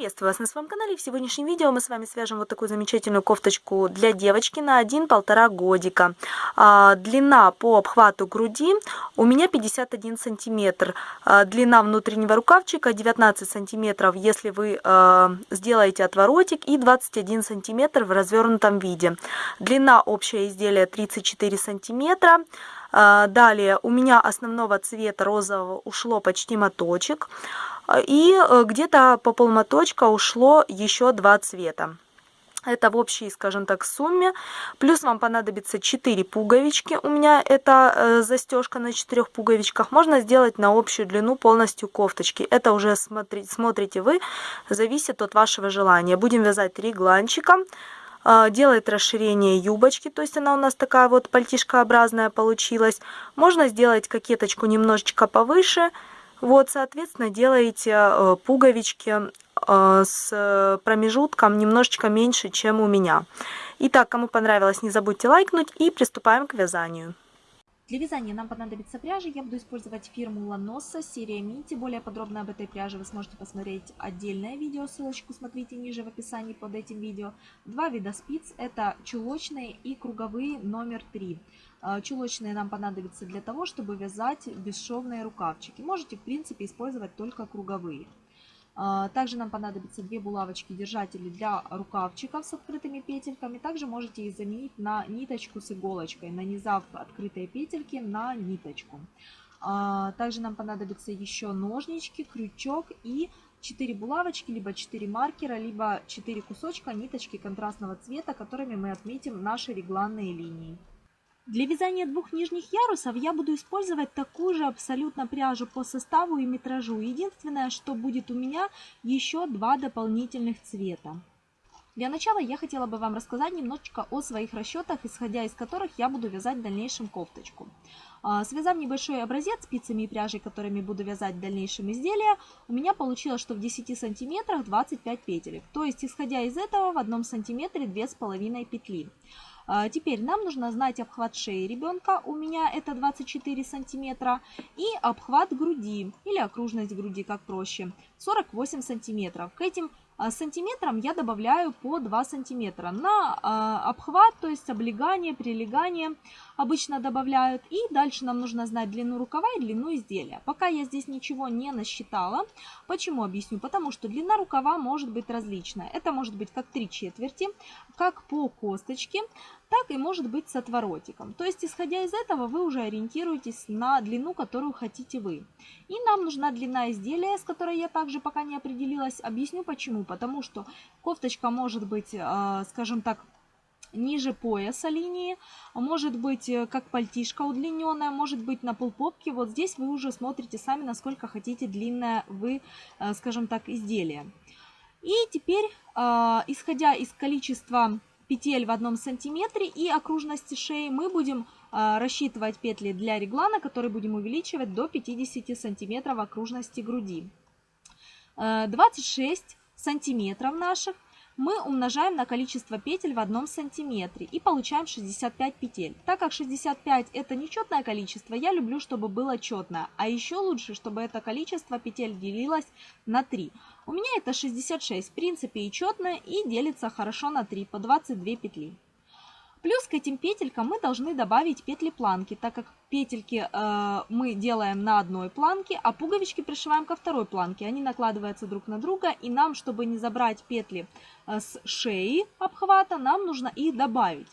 Приветствую вас на своем канале. В сегодняшнем видео мы с вами свяжем вот такую замечательную кофточку для девочки на 1-1,5 годика. А, длина по обхвату груди у меня 51 сантиметр. А, длина внутреннего рукавчика 19 сантиметров, если вы а, сделаете отворотик, и 21 сантиметр в развернутом виде. Длина общего изделия 34 сантиметра. Далее у меня основного цвета розового ушло почти моточек. И э, где-то по полмоточка ушло еще два цвета. Это в общей, скажем так, сумме. Плюс вам понадобится 4 пуговички. У меня это э, застежка на 4 пуговичках. Можно сделать на общую длину полностью кофточки. Это уже смотри, смотрите вы, зависит от вашего желания. Будем вязать регланчиком. Э, делает расширение юбочки, то есть она у нас такая вот пальтишкообразная получилась. Можно сделать кокеточку немножечко повыше. Вот, соответственно, делаете э, пуговички э, с промежутком немножечко меньше, чем у меня. Итак, кому понравилось, не забудьте лайкнуть и приступаем к вязанию. Для вязания нам понадобится пряжа. Я буду использовать фирму Ланоса, серия Мити. Более подробно об этой пряже вы сможете посмотреть отдельное видео. Ссылочку смотрите ниже в описании под этим видео. Два вида спиц. Это чулочные и круговые номер 3. А, чулочные нам понадобятся для того, чтобы вязать бесшовные рукавчики. Можете, в принципе, использовать только круговые. А, также нам понадобятся две булавочки-держатели для рукавчиков с открытыми петельками. Также можете их заменить на ниточку с иголочкой, нанизав открытые петельки на ниточку. А, также нам понадобятся еще ножнички, крючок и 4 булавочки, либо 4 маркера, либо 4 кусочка ниточки контрастного цвета, которыми мы отметим наши регланные линии. Для вязания двух нижних ярусов я буду использовать такую же абсолютно пряжу по составу и метражу. Единственное, что будет у меня еще два дополнительных цвета. Для начала я хотела бы вам рассказать немножечко о своих расчетах, исходя из которых я буду вязать в дальнейшем кофточку. А, связав небольшой образец спицами и пряжей, которыми буду вязать в дальнейшем изделие, у меня получилось, что в 10 сантиметрах 25 петелек. То есть, исходя из этого, в одном сантиметре 2,5 петли. А, теперь нам нужно знать обхват шеи ребенка, у меня это 24 сантиметра, и обхват груди, или окружность груди, как проще, 48 сантиметров. К этим а, сантиметрам я добавляю по 2 сантиметра. На а, обхват, то есть облегание, прилегание обычно добавляют. И дальше нам нужно знать длину рукава и длину изделия. Пока я здесь ничего не насчитала. Почему объясню? Потому что длина рукава может быть различная. Это может быть как 3 четверти, как по косточке, так и может быть с отворотиком. То есть, исходя из этого, вы уже ориентируетесь на длину, которую хотите вы. И нам нужна длина изделия, с которой я также пока не определилась. Объясню почему. Потому что кофточка может быть, э, скажем так, ниже пояса линии, может быть э, как пальтишка удлиненная, может быть на полпопке. Вот здесь вы уже смотрите сами, насколько хотите длинное вы, э, скажем так, изделие. И теперь, исходя из количества петель в одном сантиметре и окружности шеи мы будем рассчитывать петли для реглана, которые будем увеличивать до 50 сантиметров окружности груди. 26 э, сантиметров наших мы умножаем на количество петель в одном сантиметре и получаем 65 петель. Так как 65 это нечетное количество, я люблю, чтобы было четное. А еще лучше, чтобы это количество петель делилось на 3. У меня это 66, в принципе и четное, и делится хорошо на 3, по 22 петли. Плюс к этим петелькам мы должны добавить петли планки, так как петельки э, мы делаем на одной планке, а пуговички пришиваем ко второй планке. Они накладываются друг на друга, и нам, чтобы не забрать петли э, с шеи обхвата, нам нужно их добавить.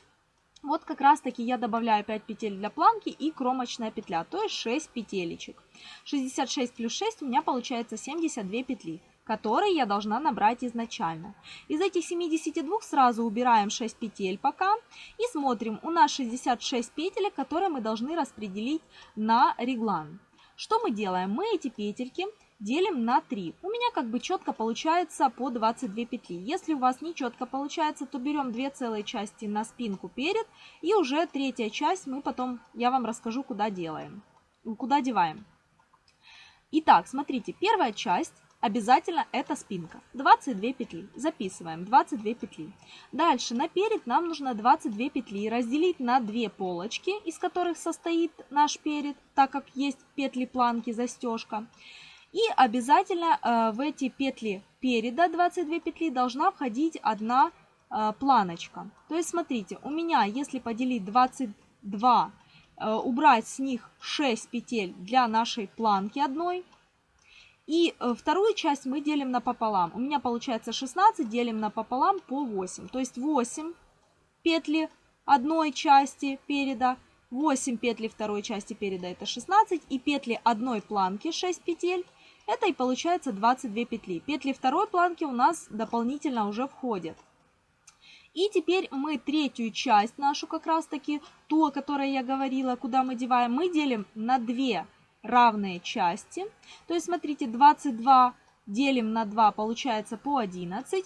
Вот как раз таки я добавляю 5 петель для планки и кромочная петля, то есть 6 петелечек. 66 плюс 6 у меня получается 72 петли которые я должна набрать изначально. Из этих 72 сразу убираем 6 петель пока и смотрим, у нас 66 петель, которые мы должны распределить на реглан. Что мы делаем? Мы эти петельки делим на 3. У меня как бы четко получается по 22 петли. Если у вас не четко получается, то берем две целые части на спинку перед и уже третья часть мы потом, я вам расскажу, куда делаем, куда деваем. Итак, смотрите, первая часть обязательно это спинка. 22 петли. Записываем 22 петли. Дальше наперед нам нужно 22 петли разделить на две полочки, из которых состоит наш перед, так как есть петли планки, застежка. И обязательно э, в эти петли переда 22 петли должна входить одна э, планочка. То есть смотрите, у меня если поделить 22, э, убрать с них 6 петель для нашей планки одной, и э, вторую часть мы делим напополам. У меня получается 16, делим напополам по 8. То есть 8 петли одной части переда, 8 петли второй части переда это 16, и петли одной планки 6 петель, это и получается 22 петли. Петли второй планки у нас дополнительно уже входят. И теперь мы третью часть нашу как раз таки, ту, о которой я говорила, куда мы деваем, мы делим на 2 равные части. То есть, смотрите, 22 делим на 2, получается по 11.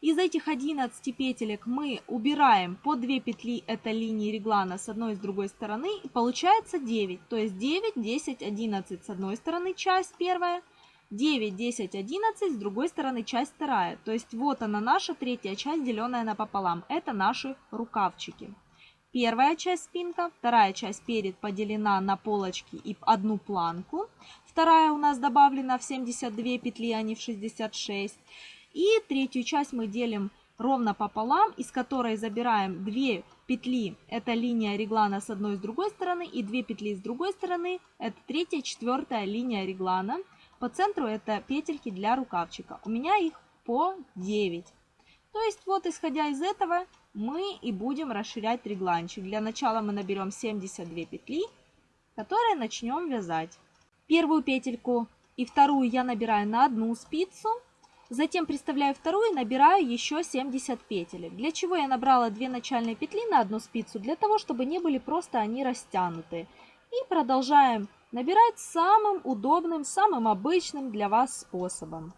Из этих 11 петелек мы убираем по 2 петли, это линии реглана с одной и с другой стороны, и получается 9. То есть 9, 10, 11 с одной стороны часть первая, 9, 10, 11 с другой стороны часть вторая. То есть вот она наша третья часть, деленная напополам. Это наши рукавчики. Первая часть спинка, вторая часть перед поделена на полочки и одну планку. Вторая у нас добавлена в 72 петли, а не в 66. И третью часть мы делим ровно пополам, из которой забираем 2 петли, это линия реглана с одной и с другой стороны, и 2 петли с другой стороны, это третья, четвертая линия реглана. По центру это петельки для рукавчика. У меня их по 9. То есть вот исходя из этого мы и будем расширять регланчик. Для начала мы наберем 72 петли, которые начнем вязать. Первую петельку и вторую я набираю на одну спицу, затем приставляю вторую и набираю еще 70 петель. Для чего я набрала 2 начальные петли на одну спицу? Для того, чтобы не были просто они растянуты. И продолжаем набирать самым удобным, самым обычным для вас способом.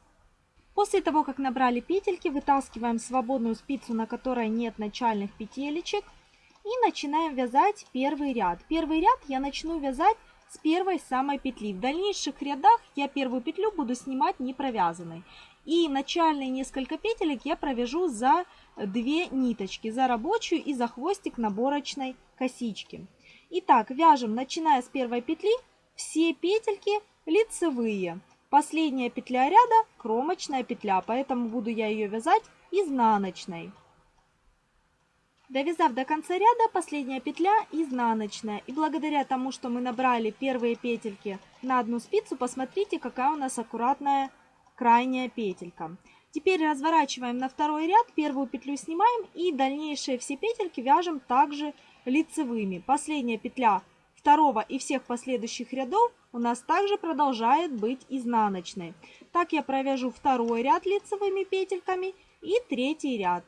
После того, как набрали петельки, вытаскиваем свободную спицу, на которой нет начальных петелечек. И начинаем вязать первый ряд. Первый ряд я начну вязать с первой самой петли. В дальнейших рядах я первую петлю буду снимать не провязанной. И начальные несколько петелек я провяжу за две ниточки, за рабочую и за хвостик наборочной косички. Итак, вяжем, начиная с первой петли, все петельки лицевые. Последняя петля ряда кромочная петля, поэтому буду я ее вязать изнаночной. Довязав до конца ряда, последняя петля изнаночная. И благодаря тому, что мы набрали первые петельки на одну спицу, посмотрите, какая у нас аккуратная крайняя петелька. Теперь разворачиваем на второй ряд, первую петлю снимаем и дальнейшие все петельки вяжем также лицевыми. Последняя петля второго и всех последующих рядов у нас также продолжает быть изнаночной. Так я провяжу второй ряд лицевыми петельками и третий ряд.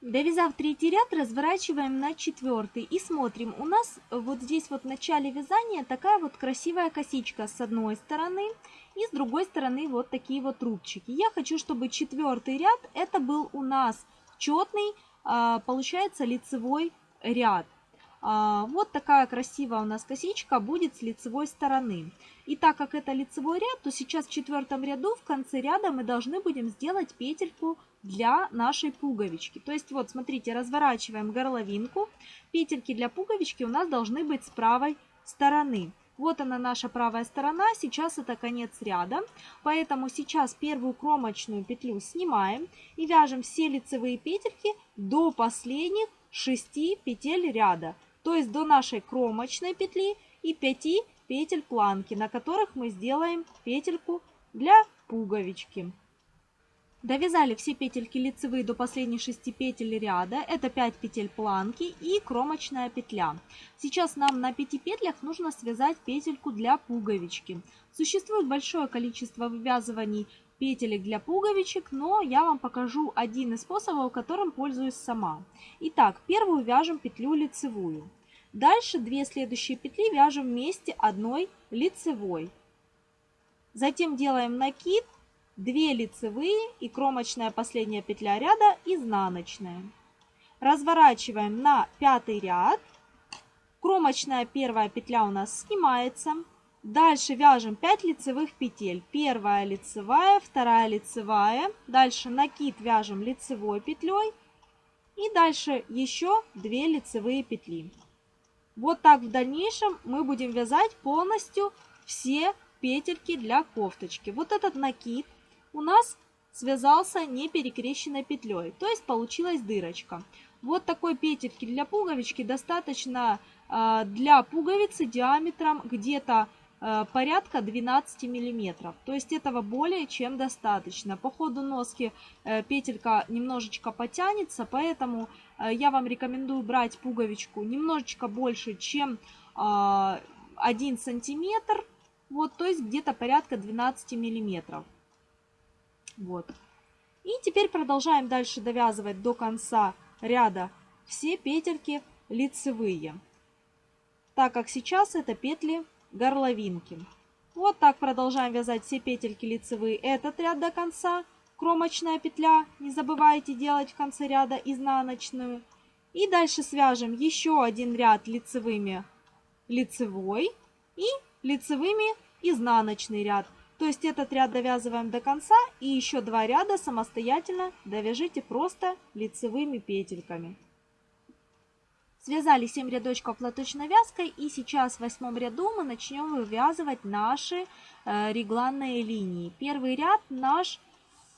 Довязав третий ряд, разворачиваем на четвертый и смотрим. У нас вот здесь вот в начале вязания такая вот красивая косичка с одной стороны и с другой стороны вот такие вот рубчики. Я хочу, чтобы четвертый ряд это был у нас четный, а, получается лицевой ряд. А, вот такая красивая у нас косичка будет с лицевой стороны. И так как это лицевой ряд, то сейчас в четвертом ряду в конце ряда мы должны будем сделать петельку для нашей пуговички. То есть вот смотрите, разворачиваем горловинку. Петельки для пуговички у нас должны быть с правой стороны. Вот она наша правая сторона, сейчас это конец ряда, поэтому сейчас первую кромочную петлю снимаем и вяжем все лицевые петельки до последних 6 петель ряда то есть до нашей кромочной петли и 5 петель планки, на которых мы сделаем петельку для пуговички. Довязали все петельки лицевые до последних 6 петель ряда, это 5 петель планки и кромочная петля. Сейчас нам на 5 петлях нужно связать петельку для пуговички. Существует большое количество вывязываний петелек для пуговичек, но я вам покажу один из способов, которым пользуюсь сама. Итак, первую вяжем петлю лицевую. Дальше две следующие петли вяжем вместе одной лицевой. Затем делаем накид, 2 лицевые и кромочная последняя петля ряда изнаночная. Разворачиваем на пятый ряд. Кромочная первая петля у нас снимается. Дальше вяжем 5 лицевых петель. Первая лицевая, вторая лицевая. Дальше накид вяжем лицевой петлей. И дальше еще 2 лицевые петли. Вот так в дальнейшем мы будем вязать полностью все петельки для кофточки. Вот этот накид у нас связался не перекрещенной петлей, то есть получилась дырочка. Вот такой петельки для пуговички достаточно э, для пуговицы диаметром где-то порядка 12 миллиметров. То есть этого более чем достаточно. По ходу носки э, петелька немножечко потянется, поэтому э, я вам рекомендую брать пуговичку немножечко больше, чем э, 1 сантиметр. Вот, то есть где-то порядка 12 миллиметров. Вот. И теперь продолжаем дальше довязывать до конца ряда все петельки лицевые, так как сейчас это петли горловинки. Вот так продолжаем вязать все петельки лицевые этот ряд до конца. Кромочная петля, не забывайте делать в конце ряда изнаночную. И дальше свяжем еще один ряд лицевыми лицевой и лицевыми изнаночный ряд. То есть этот ряд довязываем до конца и еще два ряда самостоятельно довяжите просто лицевыми петельками. Связали 7 рядочков платочной вязкой и сейчас в восьмом ряду мы начнем вывязывать наши э, регланные линии. Первый ряд наш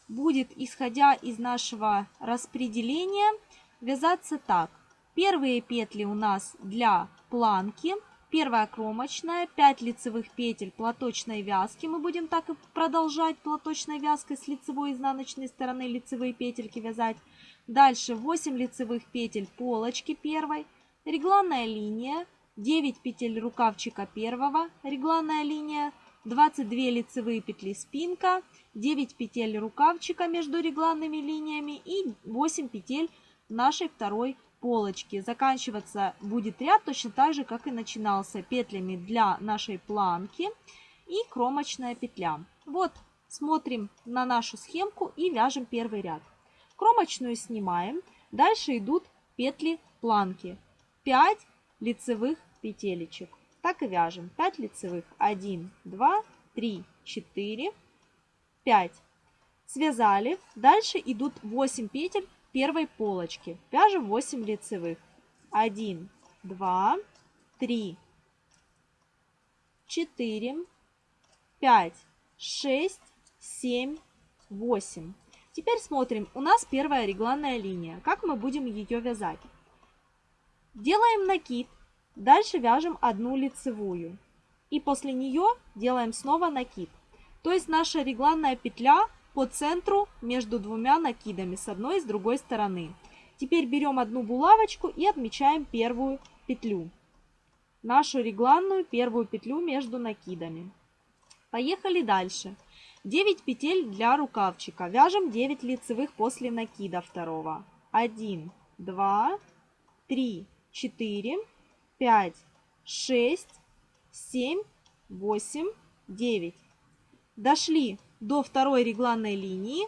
будет, исходя из нашего распределения, вязаться так. Первые петли у нас для планки – Первая кромочная, 5 лицевых петель платочной вязки. Мы будем так и продолжать платочной вязкой с лицевой и изнаночной стороны лицевые петельки вязать. Дальше 8 лицевых петель полочки первой, регланная линия, 9 петель рукавчика первого, регланная линия, 22 лицевые петли спинка, 9 петель рукавчика между регланными линиями и 8 петель нашей второй полочки. Заканчиваться будет ряд точно так же, как и начинался, петлями для нашей планки и кромочная петля. Вот, смотрим на нашу схемку и вяжем первый ряд. Кромочную снимаем, дальше идут петли планки. 5 лицевых петелечек. Так и вяжем. 5 лицевых. 1, 2, 3, 4, 5. Связали. Дальше идут 8 петель первой полочки. Вяжем 8 лицевых. 1, 2, 3, 4, 5, 6, 7, 8. Теперь смотрим. У нас первая регланная линия. Как мы будем ее вязать? Делаем накид. Дальше вяжем одну лицевую. И после нее делаем снова накид. То есть наша регланная петля по центру между двумя накидами с одной и с другой стороны. Теперь берем одну булавочку и отмечаем первую петлю. Нашу регланную первую петлю между накидами. Поехали дальше. 9 петель для рукавчика. Вяжем 9 лицевых после накида второго. 1, 2, 3, 4, 5, 6, 7, 8, 9. Дошли до второй регланной линии.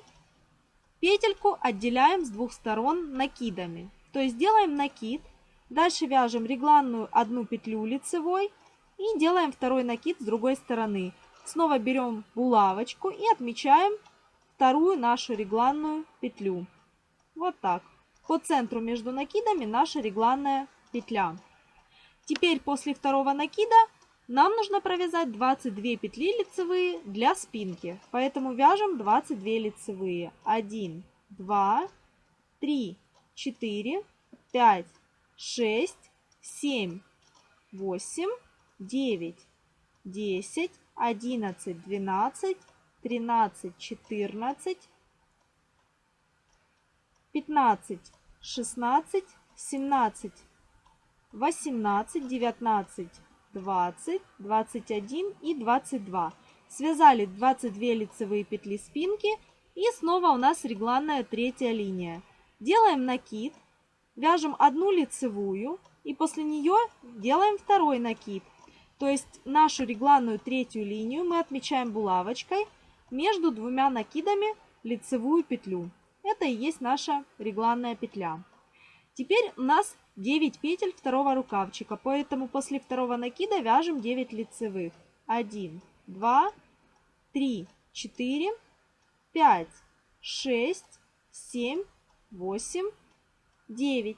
Петельку отделяем с двух сторон накидами. То есть делаем накид, дальше вяжем регланную одну петлю лицевой и делаем второй накид с другой стороны. Снова берем булавочку и отмечаем вторую нашу регланную петлю. Вот так. По центру между накидами наша регланная петля. Теперь после второго накида нам нужно провязать 22 петли лицевые для спинки, поэтому вяжем 22 лицевые. 1, 2, 3, 4, 5, 6, 7, 8, 9, 10, 11, 12, 13, 14, 15, 16, 17, 18, 19, 20, 21 и 22. Связали 22 лицевые петли спинки и снова у нас регланная третья линия. Делаем накид, вяжем одну лицевую и после нее делаем второй накид. То есть нашу регланную третью линию мы отмечаем булавочкой между двумя накидами лицевую петлю. Это и есть наша регланная петля. Теперь у нас 9 петель второго рукавчика, поэтому после второго накида вяжем 9 лицевых. 1, 2, 3, 4, 5, 6, 7, 8, 9.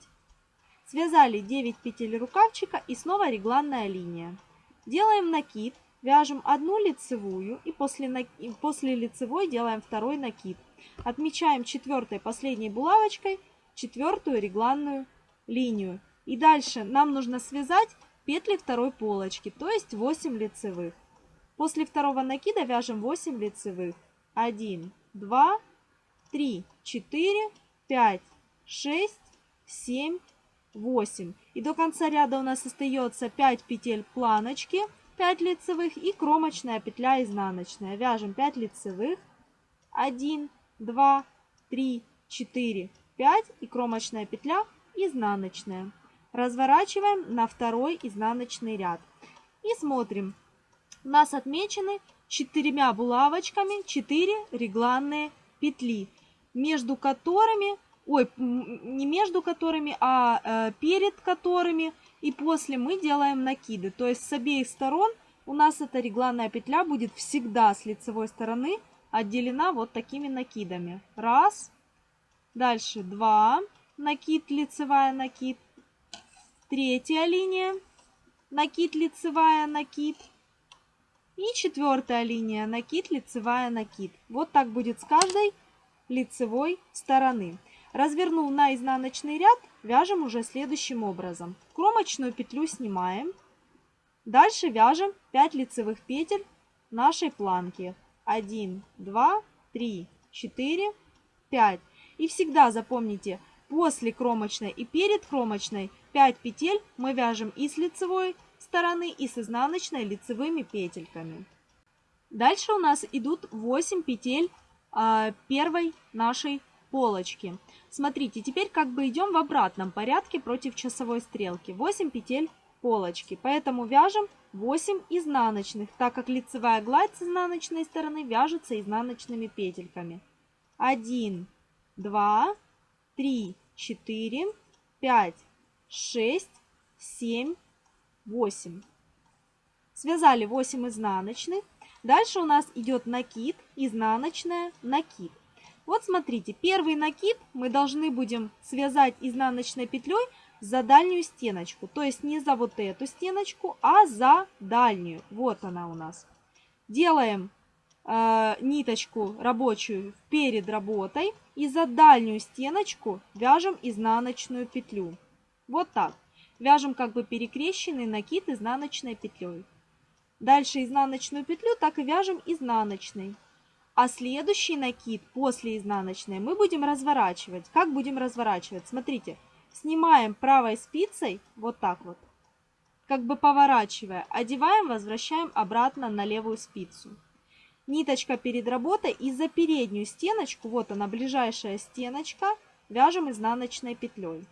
Связали 9 петель рукавчика и снова регланная линия. Делаем накид, вяжем одну лицевую и после, после лицевой делаем второй накид. Отмечаем четвертой последней булавочкой четвертую регланную линию. И дальше нам нужно связать петли второй полочки, то есть 8 лицевых. После второго накида вяжем 8 лицевых. 1, 2, 3, 4, 5, 6, 7, 8. И до конца ряда у нас остается 5 петель планочки, 5 лицевых и кромочная петля изнаночная. Вяжем 5 лицевых, 1, 2, 3, 4, 5 и кромочная петля изнаночная. Разворачиваем на второй изнаночный ряд. И смотрим. У нас отмечены четырьмя булавочками 4 регланные петли, между которыми, ой, не между которыми, а э, перед которыми и после мы делаем накиды. То есть с обеих сторон у нас эта регланная петля будет всегда с лицевой стороны отделена вот такими накидами. Раз, дальше два, накид, лицевая, накид. Третья линия, накид, лицевая, накид. И четвертая линия, накид, лицевая, накид. Вот так будет с каждой лицевой стороны. Развернул на изнаночный ряд, вяжем уже следующим образом. Кромочную петлю снимаем. Дальше вяжем 5 лицевых петель нашей планки. 1, 2, 3, 4, 5. И всегда запомните, после кромочной и перед кромочной 5 петель мы вяжем и с лицевой стороны, и с изнаночной лицевыми петельками. Дальше у нас идут 8 петель а, первой нашей полочки. Смотрите, теперь как бы идем в обратном порядке против часовой стрелки. 8 петель полочки, поэтому вяжем 8 изнаночных, так как лицевая гладь с изнаночной стороны вяжется изнаночными петельками. 1, 2, 3, 4, 5, 6, 7, 8. Связали 8 изнаночных. Дальше у нас идет накид, изнаночная, накид. Вот смотрите, первый накид мы должны будем связать изнаночной петлей за дальнюю стеночку. То есть не за вот эту стеночку, а за дальнюю. Вот она у нас. Делаем э, ниточку рабочую перед работой и за дальнюю стеночку вяжем изнаночную петлю. Вот так. Вяжем как бы перекрещенный накид изнаночной петлей. Дальше изнаночную петлю так и вяжем изнаночной. А следующий накид после изнаночной мы будем разворачивать. Как будем разворачивать? Смотрите, снимаем правой спицей вот так вот, как бы поворачивая, одеваем, возвращаем обратно на левую спицу. Ниточка перед работой и за переднюю стеночку, вот она ближайшая стеночка, вяжем изнаночной петлей.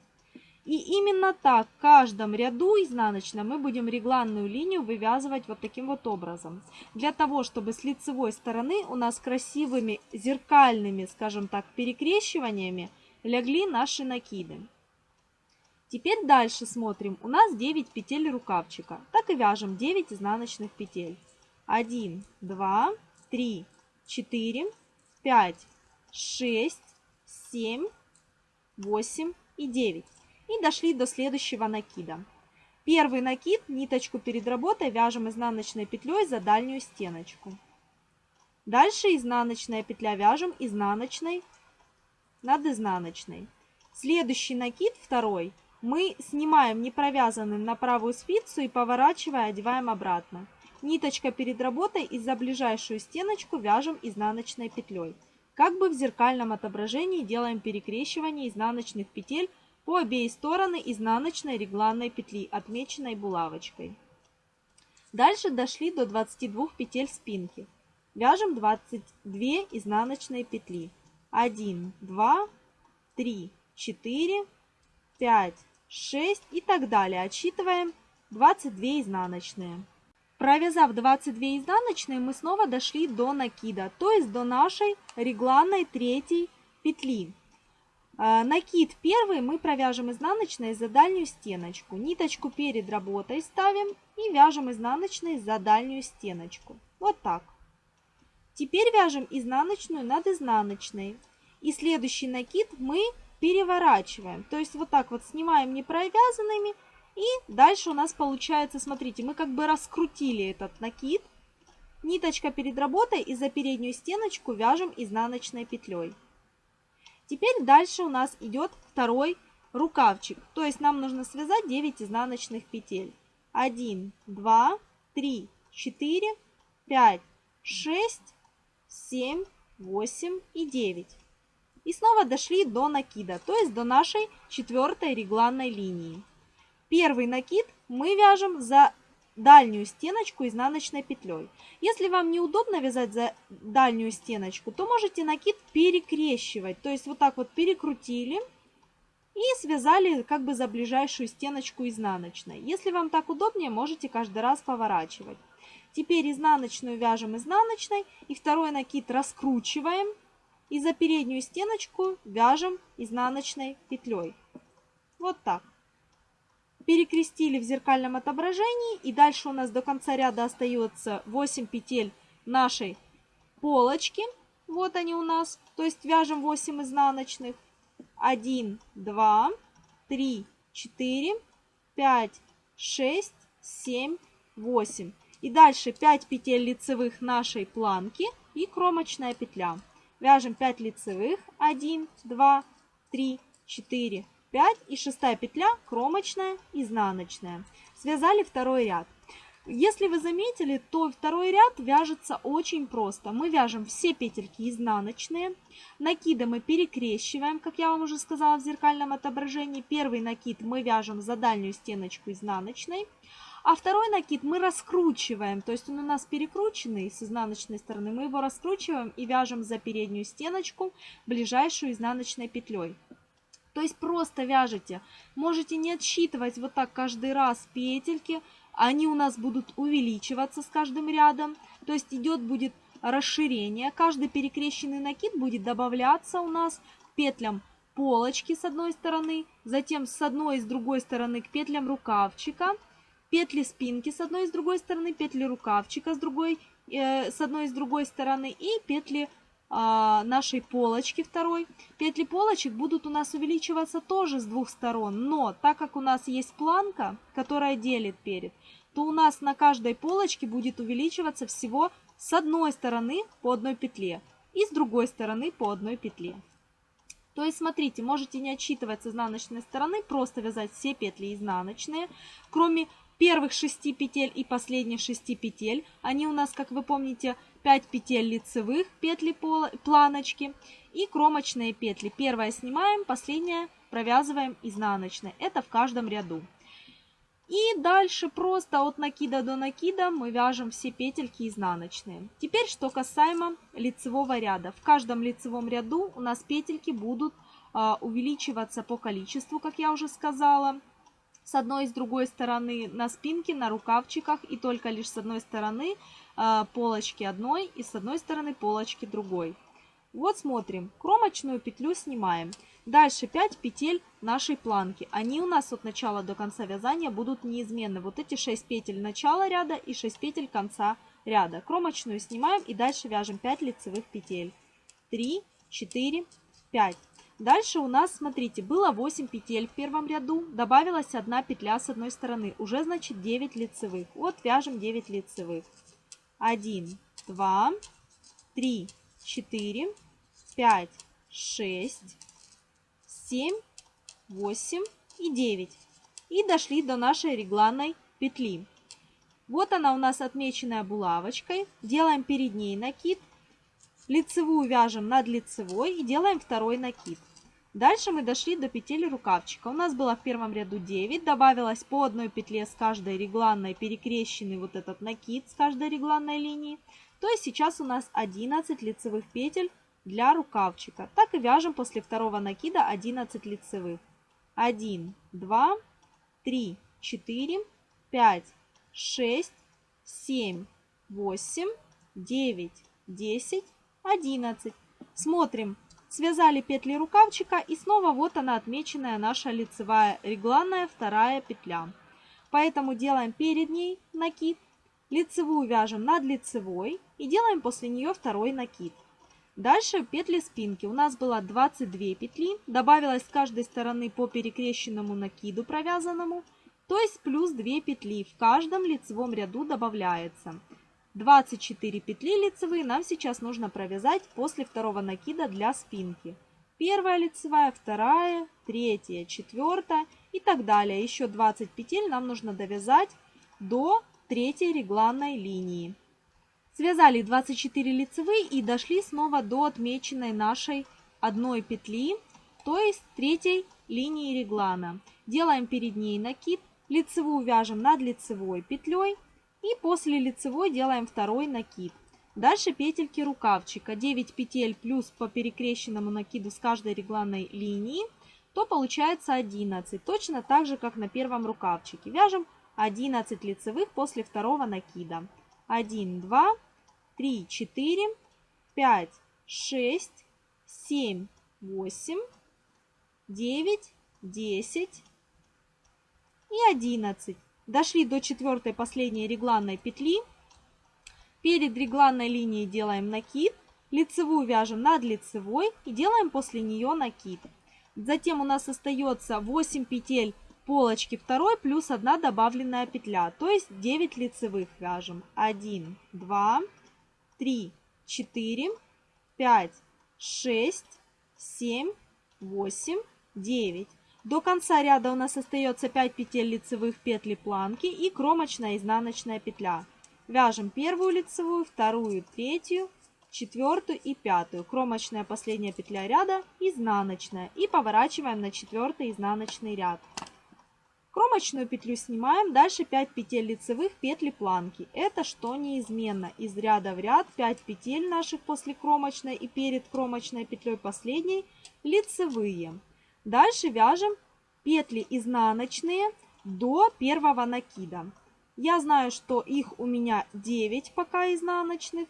И именно так в каждом ряду изнаночном мы будем регланную линию вывязывать вот таким вот образом. Для того, чтобы с лицевой стороны у нас красивыми зеркальными, скажем так, перекрещиваниями легли наши накиды. Теперь дальше смотрим. У нас 9 петель рукавчика. Так и вяжем 9 изнаночных петель. 1, 2, 3, 4, 5, 6, 7, 8 и 9. И дошли до следующего накида. Первый накид, ниточку перед работой вяжем изнаночной петлей за дальнюю стеночку. Дальше изнаночная петля вяжем изнаночной над изнаночной. Следующий накид, второй, мы снимаем не провязанным на правую спицу и поворачивая одеваем обратно. Ниточка перед работой и за ближайшую стеночку вяжем изнаночной петлей. Как бы в зеркальном отображении делаем перекрещивание изнаночных петель по обеи стороны изнаночной регланной петли, отмеченной булавочкой. Дальше дошли до 22 петель спинки. Вяжем 22 изнаночные петли. 1, 2, 3, 4, 5, 6 и так далее. Отсчитываем 22 изнаночные. Провязав 22 изнаночные, мы снова дошли до накида, то есть до нашей регланной третьей петли. А, накид первый мы провяжем изнаночной за дальнюю стеночку. Ниточку перед работой ставим и вяжем изнаночной за дальнюю стеночку. Вот так. Теперь вяжем изнаночную над изнаночной. И следующий накид мы переворачиваем. То есть вот так вот снимаем не провязанными. И дальше у нас получается, смотрите, мы как бы раскрутили этот накид. Ниточка перед работой и за переднюю стеночку вяжем изнаночной петлей. Теперь дальше у нас идет второй рукавчик. То есть нам нужно связать 9 изнаночных петель. 1, 2, 3, 4, 5, 6, 7, 8 и 9. И снова дошли до накида, то есть до нашей четвертой регланной линии. Первый накид мы вяжем за дальнюю стеночку изнаночной петлей. Если вам неудобно вязать за дальнюю стеночку, то можете накид перекрещивать. То есть вот так вот перекрутили и связали как бы за ближайшую стеночку изнаночной. Если вам так удобнее, можете каждый раз поворачивать. Теперь изнаночную вяжем изнаночной и второй накид раскручиваем и за переднюю стеночку вяжем изнаночной петлей. Вот так перекрестили в зеркальном отображении и дальше у нас до конца ряда остается 8 петель нашей полочки. Вот они у нас, то есть вяжем 8 изнаночных. 1, 2, 3, 4, 5, 6, 7, 8. И дальше 5 петель лицевых нашей планки и кромочная петля. Вяжем 5 лицевых. 1, 2, 3, 4, 5 и шестая петля кромочная, изнаночная. Связали второй ряд. Если вы заметили, то второй ряд вяжется очень просто. Мы вяжем все петельки изнаночные, накиды мы перекрещиваем, как я вам уже сказала в зеркальном отображении. Первый накид мы вяжем за дальнюю стеночку изнаночной, а второй накид мы раскручиваем, то есть он у нас перекрученный с изнаночной стороны, мы его раскручиваем и вяжем за переднюю стеночку ближайшую изнаночной петлей. То есть просто вяжете. Можете не отсчитывать вот так каждый раз петельки. Они у нас будут увеличиваться с каждым рядом. То есть идет будет расширение. Каждый перекрещенный накид будет добавляться у нас к петлям полочки с одной стороны, затем с одной и с другой стороны к петлям рукавчика, петли спинки с одной и с другой стороны, петли рукавчика с, другой, э, с одной и с другой стороны и петли нашей полочки второй. Петли полочек будут у нас увеличиваться тоже с двух сторон, но так как у нас есть планка, которая делит перед, то у нас на каждой полочке будет увеличиваться всего с одной стороны по одной петле и с другой стороны по одной петле. То есть, смотрите, можете не отсчитывать с изнаночной стороны, просто вязать все петли изнаночные, кроме первых 6 петель и последних 6 петель. Они у нас, как вы помните, 5 петель лицевых, петли планочки и кромочные петли. Первая снимаем, последняя провязываем изнаночной. Это в каждом ряду. И дальше просто от накида до накида мы вяжем все петельки изнаночные. Теперь что касаемо лицевого ряда. В каждом лицевом ряду у нас петельки будут а, увеличиваться по количеству, как я уже сказала с одной и с другой стороны на спинке, на рукавчиках и только лишь с одной стороны полочки одной и с одной стороны полочки другой. Вот смотрим, кромочную петлю снимаем. Дальше 5 петель нашей планки. Они у нас от начала до конца вязания будут неизменны. Вот эти 6 петель начала ряда и 6 петель конца ряда. Кромочную снимаем и дальше вяжем 5 лицевых петель. 3, 4, 5. Дальше у нас, смотрите, было 8 петель в первом ряду, добавилась одна петля с одной стороны, уже значит 9 лицевых. Вот вяжем 9 лицевых. 1, 2, 3, 4, 5, 6, 7, 8 и 9. И дошли до нашей регланной петли. Вот она у нас отмеченная булавочкой. Делаем перед ней накид Лицевую вяжем над лицевой и делаем второй накид. Дальше мы дошли до петель рукавчика. У нас было в первом ряду 9, добавилось по одной петле с каждой регланной перекрещенный вот этот накид с каждой регланной линии. То есть сейчас у нас 11 лицевых петель для рукавчика. Так и вяжем после второго накида 11 лицевых. 1, 2, 3, 4, 5, 6, 7, 8, 9, 10, 11. Смотрим. Связали петли рукавчика и снова вот она отмеченная наша лицевая регланная вторая петля. Поэтому делаем перед ней накид, лицевую вяжем над лицевой и делаем после нее второй накид. Дальше петли спинки. У нас было 22 петли, добавилось с каждой стороны по перекрещенному накиду провязанному, то есть плюс 2 петли в каждом лицевом ряду добавляется. 24 петли лицевые нам сейчас нужно провязать после второго накида для спинки. Первая лицевая, вторая, третья, четвертая и так далее. Еще 20 петель нам нужно довязать до третьей регланной линии. Связали 24 лицевые и дошли снова до отмеченной нашей одной петли, то есть третьей линии реглана. Делаем перед ней накид, лицевую вяжем над лицевой петлей и после лицевой делаем второй накид. Дальше петельки рукавчика. 9 петель плюс по перекрещенному накиду с каждой регланной линии, то получается 11. Точно так же, как на первом рукавчике. Вяжем 11 лицевых после второго накида. 1, 2, 3, 4, 5, 6, 7, 8, 9, 10 и 11. Дошли до четвертой последней регланной петли. Перед регланной линией делаем накид, лицевую вяжем над лицевой и делаем после нее накид. Затем у нас остается 8 петель полочки второй плюс 1 добавленная петля, то есть 9 лицевых вяжем. 1, 2, 3, 4, 5, 6, 7, 8, 9. До конца ряда у нас остается 5 петель лицевых петли планки и кромочная изнаночная петля. Вяжем первую лицевую, вторую, третью, четвертую и пятую. Кромочная последняя петля ряда, изнаночная. И поворачиваем на четвертый изнаночный ряд. Кромочную петлю снимаем, дальше 5 петель лицевых петли планки. Это что неизменно. Из ряда в ряд 5 петель наших после кромочной и перед кромочной петлей последней лицевые. Дальше вяжем петли изнаночные до первого накида. Я знаю, что их у меня 9 пока изнаночных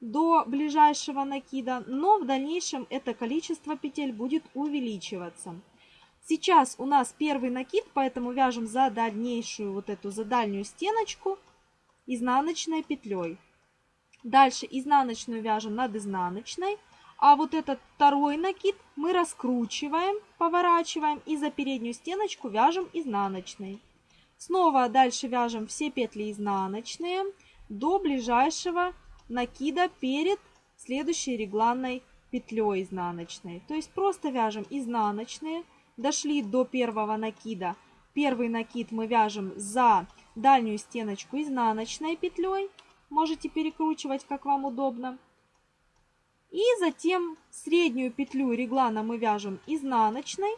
до ближайшего накида, но в дальнейшем это количество петель будет увеличиваться. Сейчас у нас первый накид, поэтому вяжем за дальнейшую вот эту, за дальнюю стеночку изнаночной петлей. Дальше изнаночную вяжем над изнаночной, а вот этот второй накид мы раскручиваем, поворачиваем и за переднюю стеночку вяжем изнаночной. Снова дальше вяжем все петли изнаночные до ближайшего накида перед следующей регланной петлей изнаночной. То есть просто вяжем изнаночные, дошли до первого накида. Первый накид мы вяжем за дальнюю стеночку изнаночной петлей. Можете перекручивать, как вам удобно. И затем среднюю петлю реглана мы вяжем изнаночной,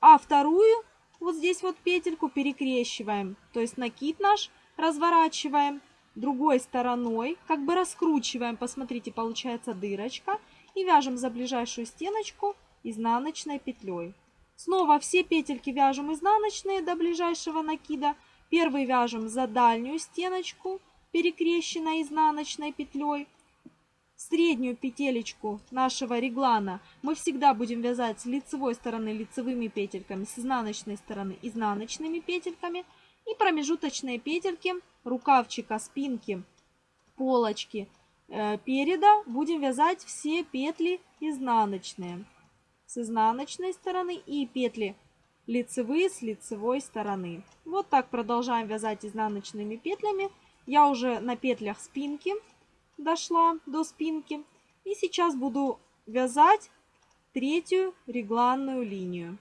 а вторую вот здесь вот петельку перекрещиваем, то есть накид наш разворачиваем другой стороной, как бы раскручиваем, посмотрите, получается дырочка, и вяжем за ближайшую стеночку изнаночной петлей. Снова все петельки вяжем изнаночные до ближайшего накида. Первый вяжем за дальнюю стеночку, перекрещенной изнаночной петлей. Среднюю петелечку нашего реглана мы всегда будем вязать с лицевой стороны лицевыми петельками, с изнаночной стороны изнаночными петельками. И промежуточные петельки рукавчика, спинки, полочки э, переда будем вязать все петли изнаночные. С изнаночной стороны и петли лицевые с лицевой стороны. Вот так продолжаем вязать изнаночными петлями. Я уже на петлях спинки дошла до спинки. И сейчас буду вязать третью регланную линию.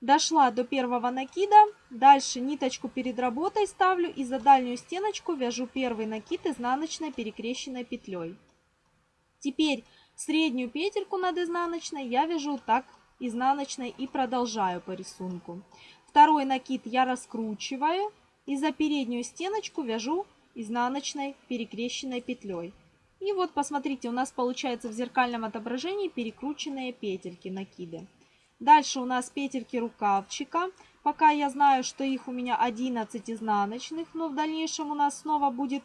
Дошла до первого накида, дальше ниточку перед работой ставлю и за дальнюю стеночку вяжу первый накид изнаночной перекрещенной петлей. Теперь среднюю петельку над изнаночной я вяжу так изнаночной и продолжаю по рисунку. Второй накид я раскручиваю и за переднюю стеночку вяжу изнаночной перекрещенной петлей. И вот посмотрите, у нас получается в зеркальном отображении перекрученные петельки накиды. Дальше у нас петельки рукавчика. Пока я знаю, что их у меня 11 изнаночных, но в дальнейшем у нас снова будет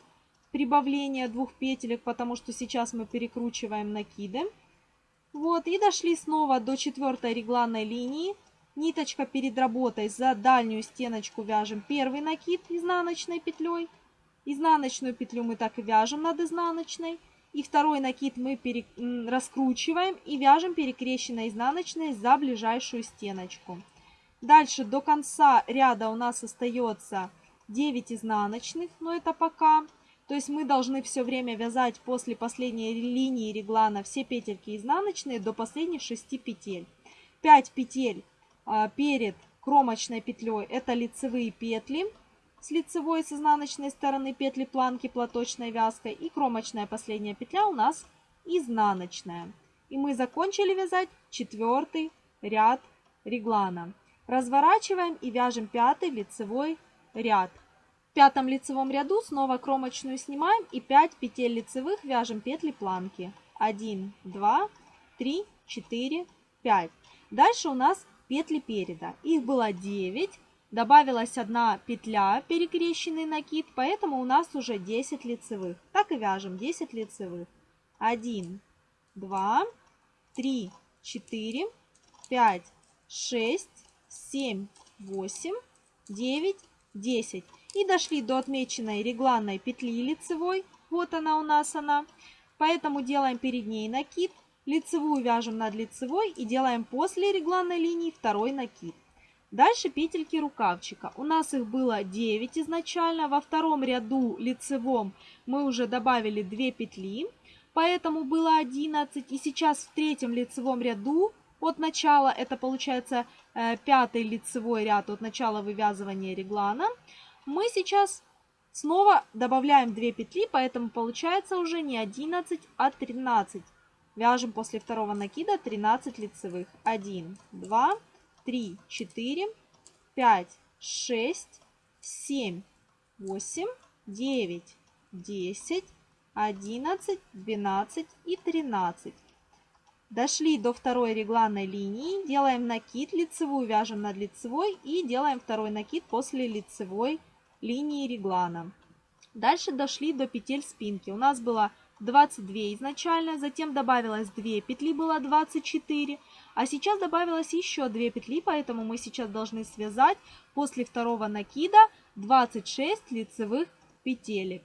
прибавление двух петелек, потому что сейчас мы перекручиваем накиды. Вот, и дошли снова до четвертой регланной линии. Ниточка перед работой за дальнюю стеночку вяжем первый накид изнаночной петлей. Изнаночную петлю мы так и вяжем над изнаночной. И второй накид мы пере... раскручиваем и вяжем перекрещенной изнаночной за ближайшую стеночку. Дальше до конца ряда у нас остается 9 изнаночных, но это пока. То есть мы должны все время вязать после последней линии реглана все петельки изнаночные до последних 6 петель. 5 петель а, перед кромочной петлей это лицевые петли с лицевой с изнаночной стороны петли планки платочной вязкой и кромочная последняя петля у нас изнаночная. И мы закончили вязать четвертый ряд реглана. Разворачиваем и вяжем пятый лицевой ряд. В пятом лицевом ряду снова кромочную снимаем и 5 петель лицевых вяжем петли планки. 1, 2, 3, 4, 5. Дальше у нас петли переда. Их было 9. Добавилась одна петля, перекрещенный накид, поэтому у нас уже 10 лицевых. Так и вяжем 10 лицевых. 1, 2, 3, 4, 5, 6, 7, 8, 9, 10. И дошли до отмеченной регланной петли лицевой. Вот она у нас она. Поэтому делаем перед ней накид. Лицевую вяжем над лицевой и делаем после регланной линии второй накид. Дальше петельки рукавчика. У нас их было 9 изначально. Во втором ряду лицевом мы уже добавили 2 петли, поэтому было 11. И сейчас в третьем лицевом ряду от начала, это получается э, пятый лицевой ряд от начала вывязывания реглана, мы сейчас снова добавляем 2 петли, поэтому получается уже не 11, а 13. Вяжем после второго накида 13 лицевых. 1, 2, 3, 4, 5, 6, 7, 8, 9, 10, 11, 12 и 13. Дошли до второй регланной линии, делаем накид, лицевую вяжем над лицевой и делаем второй накид после лицевой линии реглана. Дальше дошли до петель спинки. У нас было 22 изначально, затем добавилось 2 петли, было 24, а сейчас добавилось еще 2 петли, поэтому мы сейчас должны связать после второго накида 26 лицевых петелек.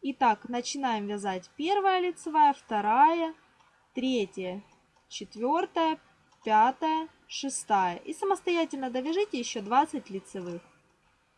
Итак, начинаем вязать первая лицевая, вторая, третья, четвертая, пятая, шестая. И самостоятельно довяжите еще 20 лицевых.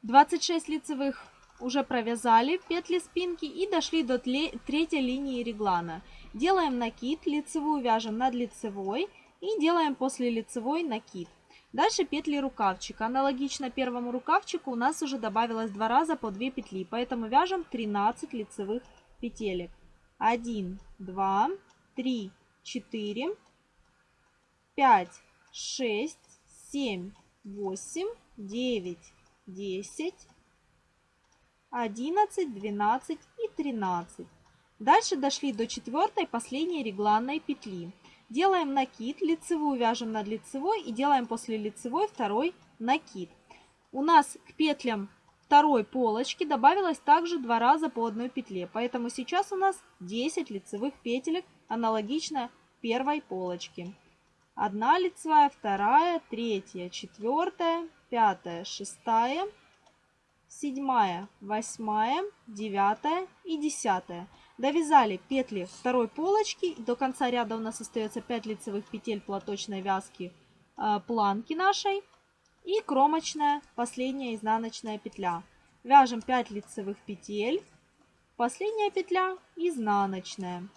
26 лицевых уже провязали петли спинки и дошли до третьей линии реглана. Делаем накид, лицевую вяжем над лицевой и делаем после лицевой накид. Дальше петли рукавчика. Аналогично первому рукавчику у нас уже добавилось два раза по 2 петли, поэтому вяжем 13 лицевых петелек. 1, 2, 3, 4, 5, 6, 7, 8, 9, 10, 11, 12 и 13. Дальше дошли до четвертой последней регланной петли. Делаем накид, лицевую вяжем над лицевой и делаем после лицевой второй накид. У нас к петлям второй полочки добавилось также два раза по одной петле, поэтому сейчас у нас 10 лицевых петелек, аналогично первой полочке. Одна лицевая, вторая, третья, четвертая, пятая, шестая, седьмая, восьмая, девятая и десятая. Довязали петли второй полочки. До конца ряда у нас остается 5 лицевых петель платочной вязки э, планки нашей. И кромочная последняя изнаночная петля. Вяжем 5 лицевых петель. Последняя петля изнаночная.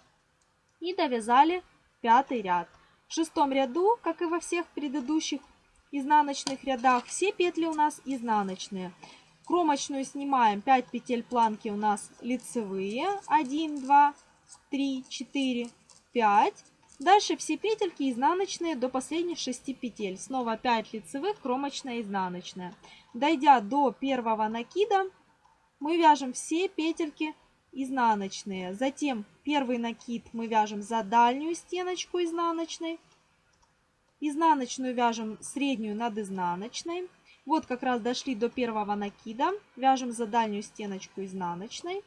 И довязали пятый ряд. В шестом ряду, как и во всех предыдущих изнаночных рядах, все петли у нас изнаночные. Кромочную снимаем 5 петель планки у нас лицевые. 1, 2, 3, 4, 5. Дальше все петельки изнаночные до последних 6 петель. Снова 5 лицевых, кромочная, изнаночная. Дойдя до первого накида, мы вяжем все петельки изнаночные. Затем первый накид мы вяжем за дальнюю стеночку изнаночной. Изнаночную вяжем среднюю над изнаночной. Вот как раз дошли до первого накида. Вяжем за дальнюю стеночку изнаночной.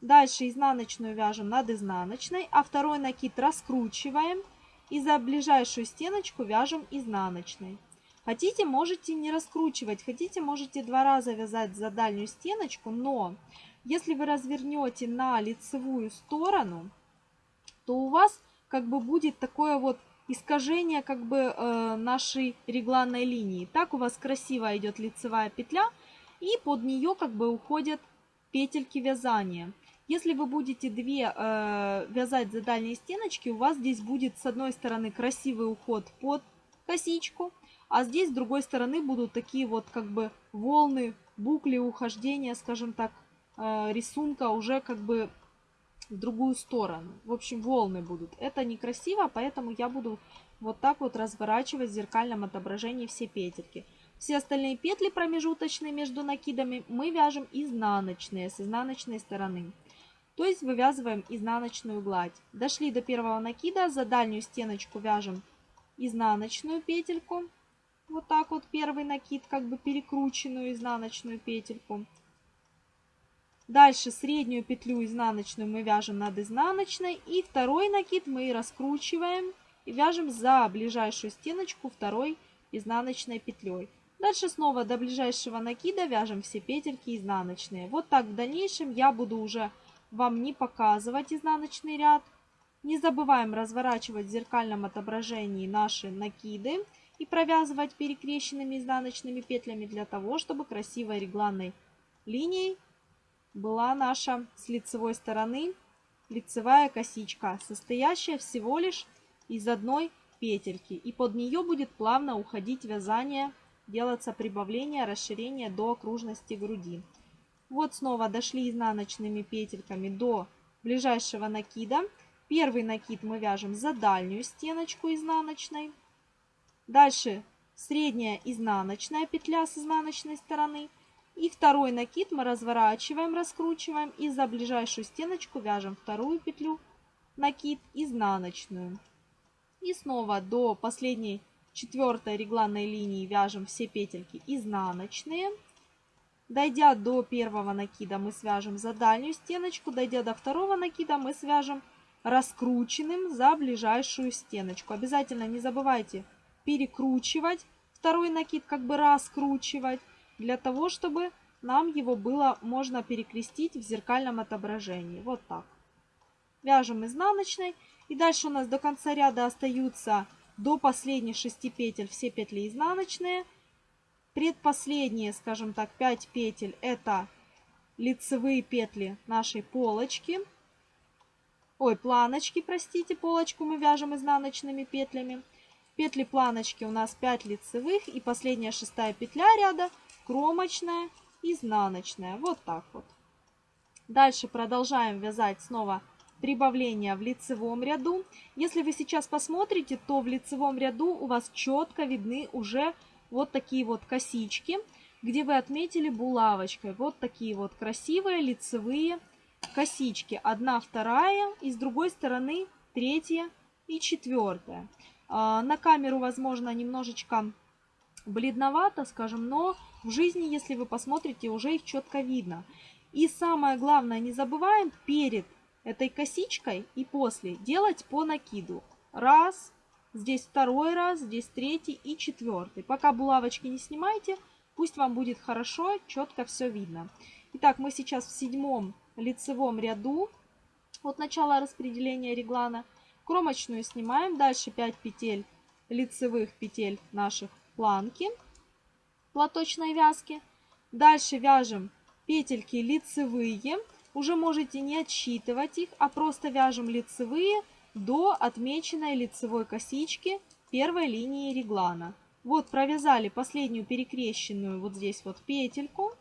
Дальше изнаночную вяжем над изнаночной, а второй накид раскручиваем. И за ближайшую стеночку вяжем изнаночной. Хотите, можете не раскручивать. Хотите, можете два раза вязать за дальнюю стеночку. Но если вы развернете на лицевую сторону, то у вас как бы будет такое вот искажение как бы э, нашей регланной линии. Так у вас красиво идет лицевая петля, и под нее как бы уходят петельки вязания. Если вы будете две э, вязать за дальние стеночки, у вас здесь будет с одной стороны красивый уход под косичку, а здесь с другой стороны будут такие вот как бы волны, букли ухождения, скажем так, э, рисунка уже как бы в другую сторону. В общем, волны будут. Это некрасиво, поэтому я буду вот так вот разворачивать в зеркальном отображении все петельки. Все остальные петли промежуточные между накидами мы вяжем изнаночные, с изнаночной стороны. То есть вывязываем изнаночную гладь. Дошли до первого накида, за дальнюю стеночку вяжем изнаночную петельку. Вот так вот первый накид, как бы перекрученную изнаночную петельку. Дальше среднюю петлю изнаночную мы вяжем над изнаночной. И второй накид мы раскручиваем и вяжем за ближайшую стеночку второй изнаночной петлей. Дальше снова до ближайшего накида вяжем все петельки изнаночные. Вот так в дальнейшем я буду уже вам не показывать изнаночный ряд. Не забываем разворачивать в зеркальном отображении наши накиды и провязывать перекрещенными изнаночными петлями для того, чтобы красивой регланной линией была наша с лицевой стороны лицевая косичка, состоящая всего лишь из одной петельки. И под нее будет плавно уходить вязание, делаться прибавление, расширение до окружности груди. Вот снова дошли изнаночными петельками до ближайшего накида. Первый накид мы вяжем за дальнюю стеночку изнаночной. Дальше средняя изнаночная петля с изнаночной стороны – и второй накид мы разворачиваем, раскручиваем и за ближайшую стеночку вяжем вторую петлю, накид изнаночную. И снова до последней четвертой регланной линии вяжем все петельки изнаночные. Дойдя до первого накида мы свяжем за дальнюю стеночку, дойдя до второго накида мы свяжем раскрученным за ближайшую стеночку. Обязательно не забывайте перекручивать второй накид, как бы раскручивать для того, чтобы нам его было можно перекрестить в зеркальном отображении. Вот так. Вяжем изнаночной. И дальше у нас до конца ряда остаются до последних 6 петель все петли изнаночные. Предпоследние, скажем так, 5 петель это лицевые петли нашей полочки. Ой, планочки, простите, полочку мы вяжем изнаночными петлями. Петли планочки у нас 5 лицевых и последняя шестая петля ряда кромочная, изнаночная. Вот так вот. Дальше продолжаем вязать снова прибавление в лицевом ряду. Если вы сейчас посмотрите, то в лицевом ряду у вас четко видны уже вот такие вот косички, где вы отметили булавочкой. Вот такие вот красивые лицевые косички. Одна, вторая и с другой стороны третья и четвертая. А, на камеру, возможно, немножечко бледновато, скажем, но в жизни, если вы посмотрите, уже их четко видно. И самое главное, не забываем перед этой косичкой и после делать по накиду. Раз, здесь второй раз, здесь третий и четвертый. Пока булавочки не снимайте, пусть вам будет хорошо, четко все видно. Итак, мы сейчас в седьмом лицевом ряду от начала распределения реглана. Кромочную снимаем, дальше 5 петель лицевых петель наших планки платочной вязки. Дальше вяжем петельки лицевые. Уже можете не отсчитывать их, а просто вяжем лицевые до отмеченной лицевой косички первой линии реглана. Вот провязали последнюю перекрещенную вот здесь вот петельку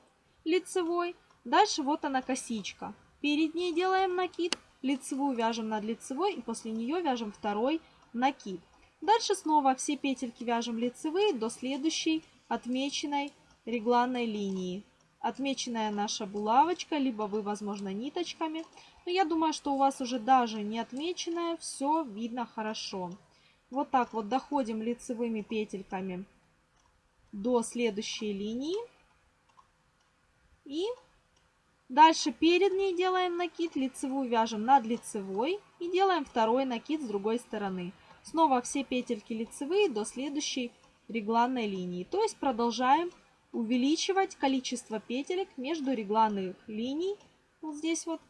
лицевой. Дальше вот она косичка. Перед ней делаем накид, лицевую вяжем над лицевой и после нее вяжем второй накид. Дальше снова все петельки вяжем лицевые до следующей отмеченной регланной линии. Отмеченная наша булавочка, либо вы, возможно, ниточками. Но я думаю, что у вас уже даже не отмеченная, все видно хорошо. Вот так вот доходим лицевыми петельками до следующей линии. И дальше перед ней делаем накид, лицевую вяжем над лицевой и делаем второй накид с другой стороны. Снова все петельки лицевые до следующей регланной линии. То есть продолжаем увеличивать количество петелек между регланных линий. Вот здесь вот.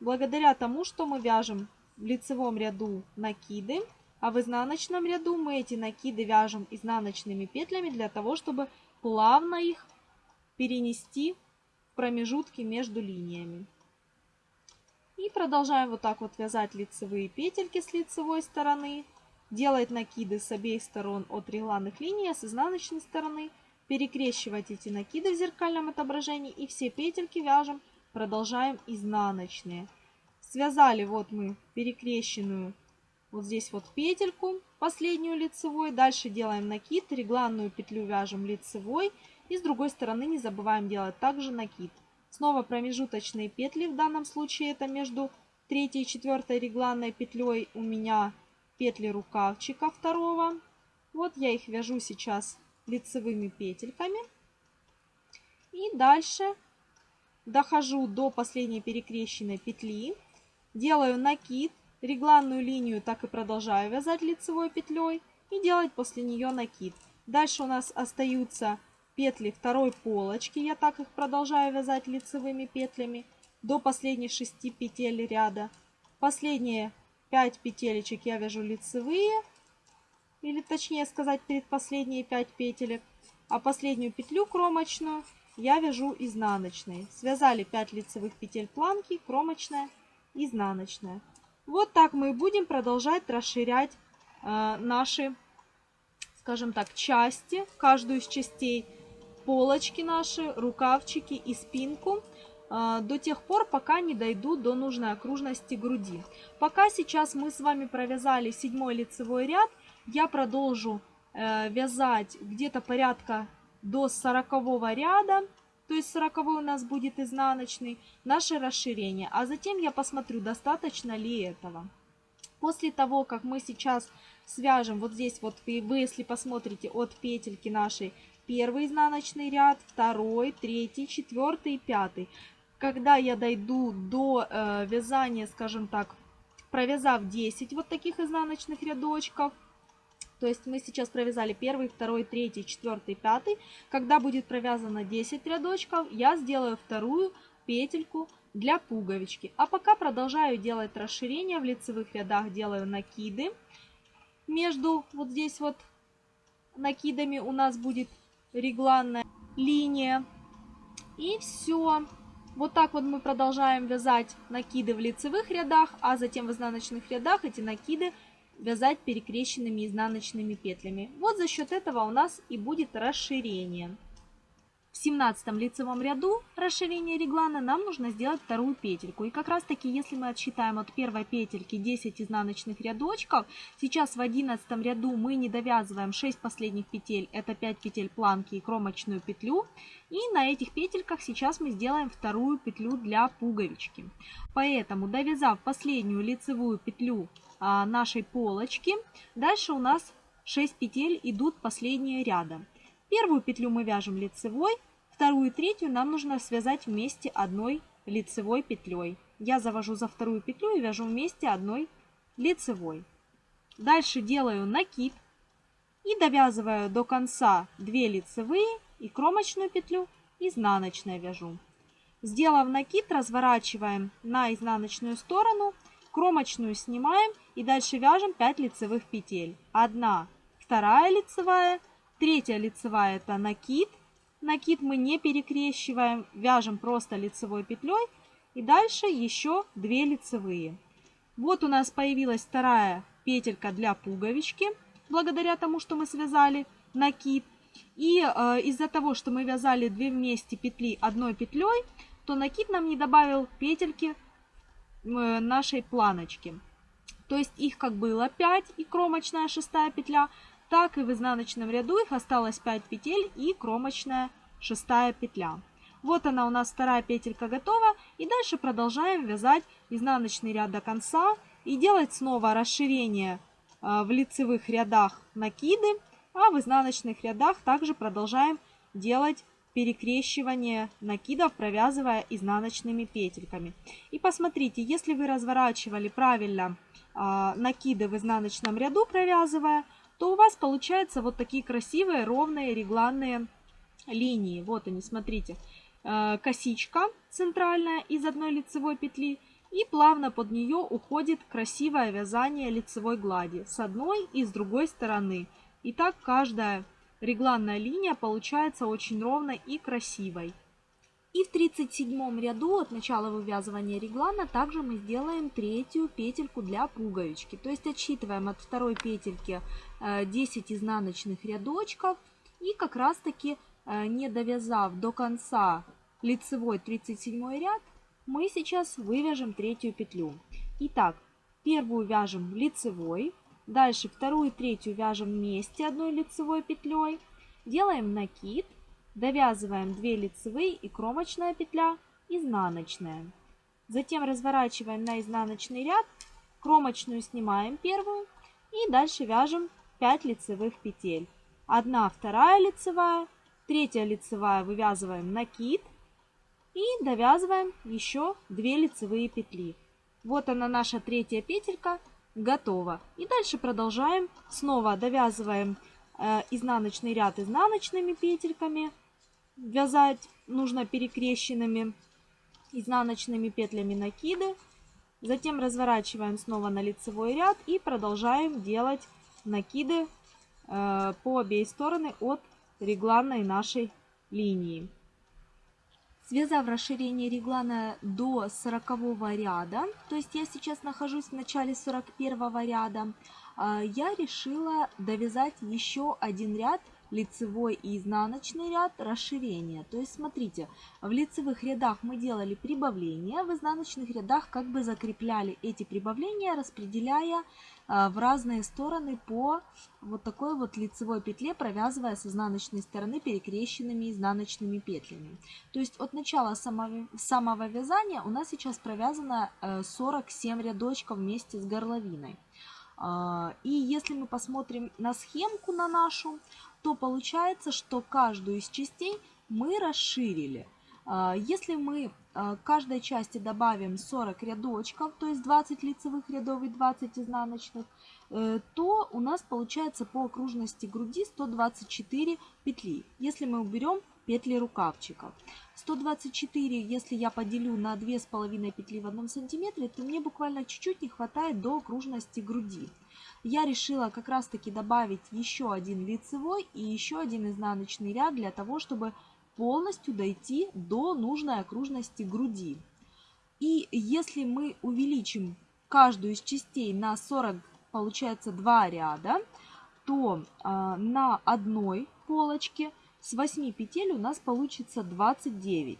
Благодаря тому, что мы вяжем в лицевом ряду накиды, а в изнаночном ряду мы эти накиды вяжем изнаночными петлями для того, чтобы плавно их перенести промежутки между линиями. И продолжаем вот так вот вязать лицевые петельки с лицевой стороны, делать накиды с обеих сторон от регланных линий, а с изнаночной стороны перекрещивать эти накиды в зеркальном отображении и все петельки вяжем, продолжаем изнаночные. Связали вот мы перекрещенную вот здесь вот петельку, последнюю лицевой, дальше делаем накид, регланную петлю вяжем лицевой и с другой стороны не забываем делать также накид. Снова промежуточные петли, в данном случае это между третьей и четвертой регланной петлей у меня петли рукавчика второго. Вот я их вяжу сейчас лицевыми петельками. И дальше дохожу до последней перекрещенной петли, делаю накид, регланную линию так и продолжаю вязать лицевой петлей и делать после нее накид. Дальше у нас остаются петли второй полочки, я так их продолжаю вязать лицевыми петлями до последних 6 петель ряда. Последние 5 петелечек я вяжу лицевые, или точнее сказать предпоследние 5 петелек, а последнюю петлю кромочную я вяжу изнаночной. Связали 5 лицевых петель планки, кромочная, изнаночная. Вот так мы будем продолжать расширять э, наши, скажем так, части, каждую из частей полочки наши, рукавчики и спинку до тех пор, пока не дойду до нужной окружности груди. Пока сейчас мы с вами провязали седьмой лицевой ряд, я продолжу э, вязать где-то порядка до 40 ряда, то есть 40 у нас будет изнаночный, наше расширение. А затем я посмотрю, достаточно ли этого. После того, как мы сейчас свяжем вот здесь, вот вы если посмотрите от петельки нашей первый изнаночный ряд, второй, третий, четвертый пятый. Когда я дойду до э, вязания, скажем так, провязав 10 вот таких изнаночных рядочков, то есть мы сейчас провязали первый, второй, третий, четвертый, пятый. Когда будет провязано 10 рядочков, я сделаю вторую петельку для пуговички. А пока продолжаю делать расширение в лицевых рядах, делаю накиды. Между вот здесь вот накидами у нас будет регланная линия. И все. Вот так вот мы продолжаем вязать накиды в лицевых рядах, а затем в изнаночных рядах эти накиды вязать перекрещенными изнаночными петлями. Вот за счет этого у нас и будет расширение. В 17 лицевом ряду расширения реглана нам нужно сделать вторую петельку. И как раз таки, если мы отсчитаем от первой петельки 10 изнаночных рядочков, сейчас в 11 ряду мы не довязываем 6 последних петель, это 5 петель планки и кромочную петлю. И на этих петельках сейчас мы сделаем вторую петлю для пуговички. Поэтому, довязав последнюю лицевую петлю а, нашей полочки, дальше у нас 6 петель идут последние ряда. Первую петлю мы вяжем лицевой, вторую и третью нам нужно связать вместе одной лицевой петлей. Я завожу за вторую петлю и вяжу вместе одной лицевой. Дальше делаю накид и довязываю до конца 2 лицевые и кромочную петлю изнаночной вяжу. Сделав накид, разворачиваем на изнаночную сторону, кромочную снимаем и дальше вяжем 5 лицевых петель. Одна, вторая лицевая, Третья лицевая это накид. Накид мы не перекрещиваем, вяжем просто лицевой петлей. И дальше еще 2 лицевые. Вот у нас появилась вторая петелька для пуговички, благодаря тому, что мы связали накид. И э, из-за того, что мы вязали две вместе петли одной петлей, то накид нам не добавил петельки э, нашей планочки. То есть их как было 5 и кромочная шестая петля, так и в изнаночном ряду их осталось 5 петель и кромочная шестая петля. Вот она у нас вторая петелька готова. И дальше продолжаем вязать изнаночный ряд до конца и делать снова расширение а, в лицевых рядах накиды, а в изнаночных рядах также продолжаем делать перекрещивание накидов, провязывая изнаночными петельками. И посмотрите, если вы разворачивали правильно э, накиды в изнаночном ряду, провязывая, то у вас получаются вот такие красивые ровные регланные линии. Вот они, смотрите. Э, косичка центральная из одной лицевой петли и плавно под нее уходит красивое вязание лицевой глади с одной и с другой стороны. И так каждая регланная линия получается очень ровной и красивой. И в 37 ряду от начала вывязывания реглана также мы сделаем третью петельку для пуговички. То есть отсчитываем от второй петельки 10 э, изнаночных рядочков и как раз таки э, не довязав до конца лицевой 37 ряд, мы сейчас вывяжем третью петлю. Итак, первую вяжем лицевой, дальше вторую и третью вяжем вместе одной лицевой петлей, делаем накид Довязываем 2 лицевые и кромочная петля, изнаночная. Затем разворачиваем на изнаночный ряд, кромочную снимаем первую и дальше вяжем 5 лицевых петель. Одна, вторая лицевая, третья лицевая вывязываем накид и довязываем еще 2 лицевые петли. Вот она наша третья петелька готова. И дальше продолжаем. Снова довязываем э, изнаночный ряд изнаночными петельками, Вязать нужно перекрещенными изнаночными петлями накиды. Затем разворачиваем снова на лицевой ряд и продолжаем делать накиды э, по обеих стороны от регланной нашей линии. Связав расширение реглана до 40 ряда, то есть я сейчас нахожусь в начале 41 ряда, э, я решила довязать еще один ряд лицевой и изнаночный ряд расширения. То есть смотрите, в лицевых рядах мы делали прибавления, в изнаночных рядах как бы закрепляли эти прибавления, распределяя а, в разные стороны по вот такой вот лицевой петле, провязывая с изнаночной стороны перекрещенными изнаночными петлями. То есть от начала самого, самого вязания у нас сейчас провязано 47 э, рядочков вместе с горловиной. А, и если мы посмотрим на схемку на нашу, то получается, что каждую из частей мы расширили. А, если мы а, каждой части добавим 40 рядочков, то есть 20 лицевых рядов и 20 изнаночных, э, то у нас получается по окружности груди 124 петли, если мы уберем петли рукавчика. 124, если я поделю на 2,5 петли в 1 сантиметре, то мне буквально чуть-чуть не хватает до окружности груди я решила как раз таки добавить еще один лицевой и еще один изнаночный ряд для того, чтобы полностью дойти до нужной окружности груди. И если мы увеличим каждую из частей на 40, получается 2 ряда, то э, на одной полочке с 8 петель у нас получится 29.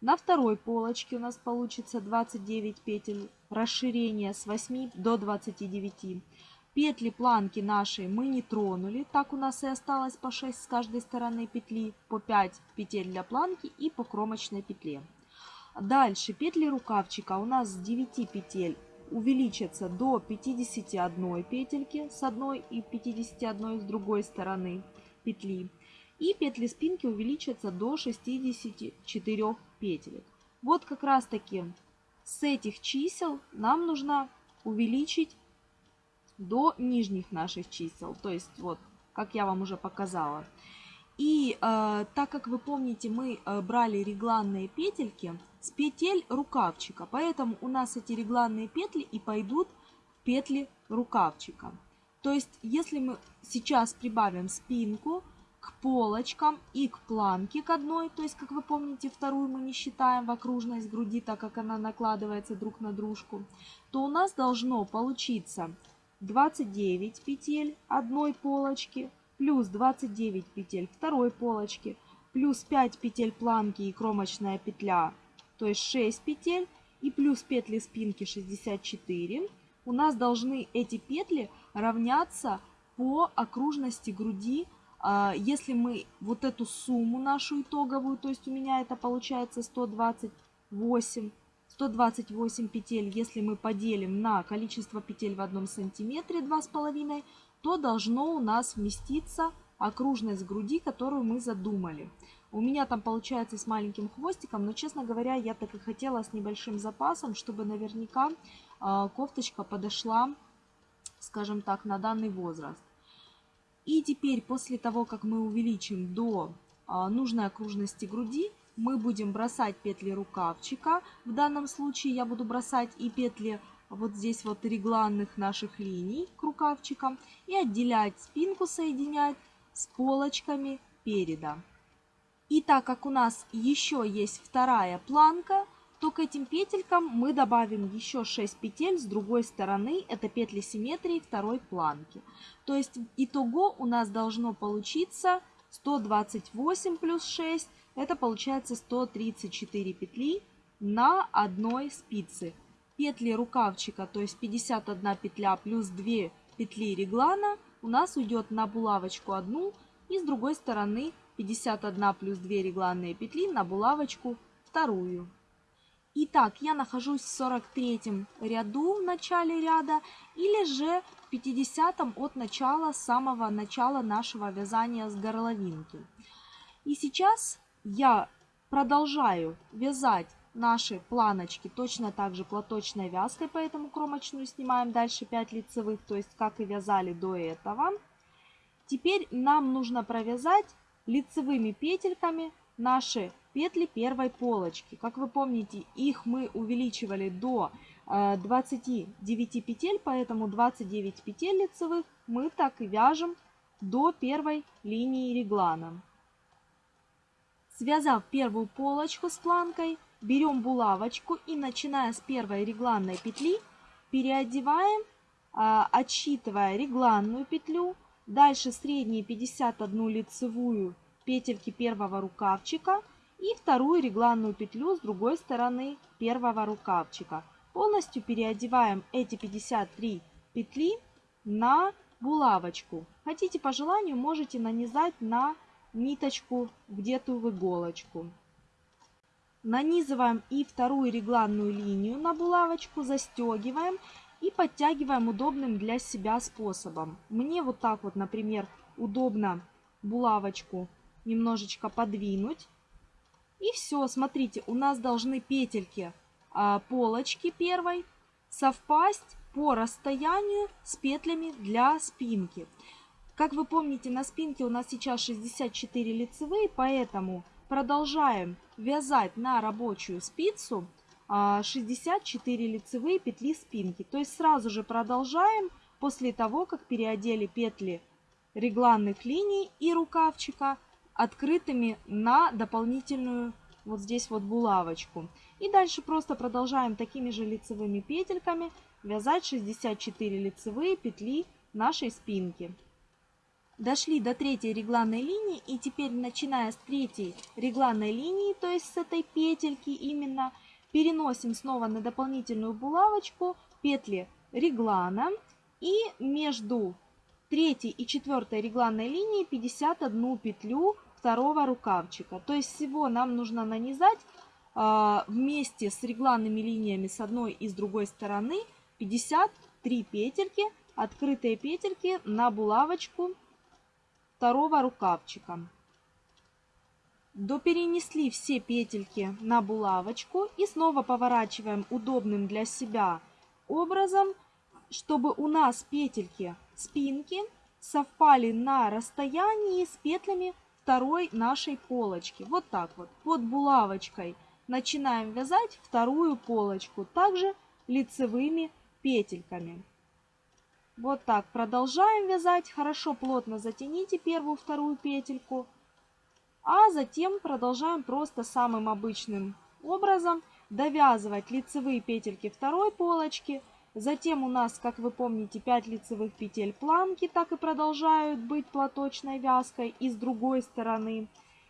На второй полочке у нас получится 29 петель расширения с 8 до 29. Петли планки нашей мы не тронули, так у нас и осталось по 6 с каждой стороны петли, по 5 петель для планки и по кромочной петле. Дальше петли рукавчика у нас с 9 петель увеличатся до 51 петельки с одной и 51 с другой стороны петли. И петли спинки увеличатся до 64 петель. Вот как раз таки с этих чисел нам нужно увеличить до нижних наших чисел. То есть вот, как я вам уже показала. И э, так как вы помните, мы э, брали регланные петельки с петель рукавчика, поэтому у нас эти регланные петли и пойдут в петли рукавчика. То есть, если мы сейчас прибавим спинку к полочкам и к планке к одной, то есть, как вы помните, вторую мы не считаем в окружность груди, так как она накладывается друг на дружку, то у нас должно получиться 29 петель одной полочки, плюс 29 петель второй полочки, плюс 5 петель планки и кромочная петля, то есть 6 петель, и плюс петли спинки 64, у нас должны эти петли равняться по окружности груди. А, если мы вот эту сумму нашу итоговую, то есть у меня это получается 128 128 петель, если мы поделим на количество петель в одном сантиметре 2,5, то должно у нас вместиться окружность груди, которую мы задумали. У меня там получается с маленьким хвостиком, но, честно говоря, я так и хотела с небольшим запасом, чтобы наверняка э, кофточка подошла, скажем так, на данный возраст. И теперь, после того, как мы увеличим до э, нужной окружности груди, мы будем бросать петли рукавчика. В данном случае я буду бросать и петли вот здесь вот регланных наших линий к рукавчикам и отделять спинку, соединять с полочками переда. И так как у нас еще есть вторая планка, то к этим петелькам мы добавим еще 6 петель с другой стороны, это петли симметрии второй планки. То есть итого у нас должно получиться 128 плюс 6, это получается 134 петли на одной спице. Петли рукавчика, то есть 51 петля плюс 2 петли реглана у нас уйдет на булавочку одну и с другой стороны 51 плюс 2 регланные петли на булавочку вторую. Итак, я нахожусь в 43 ряду в начале ряда или же в 50 от начала, самого начала нашего вязания с горловинки. И сейчас я продолжаю вязать наши планочки точно так же платочной вязкой, поэтому кромочную снимаем дальше 5 лицевых, то есть как и вязали до этого. Теперь нам нужно провязать лицевыми петельками наши петли первой полочки. Как вы помните, их мы увеличивали до 29 э, петель, поэтому 29 петель лицевых мы так и вяжем до первой линии реглана. Связав первую полочку с планкой, берем булавочку и начиная с первой регланной петли переодеваем, а, отсчитывая регланную петлю, дальше средние 51 лицевую петельки первого рукавчика и вторую регланную петлю с другой стороны первого рукавчика. Полностью переодеваем эти 53 петли на булавочку. Хотите по желанию можете нанизать на ниточку где-то в иголочку. Нанизываем и вторую регланную линию на булавочку, застегиваем и подтягиваем удобным для себя способом. Мне вот так вот, например, удобно булавочку немножечко подвинуть. И все, смотрите, у нас должны петельки а, полочки первой совпасть по расстоянию с петлями для спинки. Как вы помните, на спинке у нас сейчас 64 лицевые, поэтому продолжаем вязать на рабочую спицу 64 а, лицевые петли спинки. То есть сразу же продолжаем после того, как переодели петли регланных линий и рукавчика открытыми на дополнительную вот здесь вот булавочку. И дальше просто продолжаем такими же лицевыми петельками вязать 64 лицевые петли нашей спинки. Дошли до третьей регланной линии и теперь начиная с третьей регланной линии, то есть с этой петельки именно, переносим снова на дополнительную булавочку петли реглана и между третьей и четвертой регланной линией 51 петлю второго рукавчика. То есть всего нам нужно нанизать э, вместе с регланными линиями с одной и с другой стороны 53 петельки, открытые петельки на булавочку второго рукавчика. Доперенесли все петельки на булавочку и снова поворачиваем удобным для себя образом, чтобы у нас петельки спинки совпали на расстоянии с петлями второй нашей полочки. Вот так вот. Под булавочкой начинаем вязать вторую полочку, также лицевыми петельками. Вот так продолжаем вязать. Хорошо плотно затяните первую, вторую петельку. А затем продолжаем просто самым обычным образом довязывать лицевые петельки второй полочки. Затем у нас, как вы помните, 5 лицевых петель планки так и продолжают быть платочной вязкой и с другой стороны.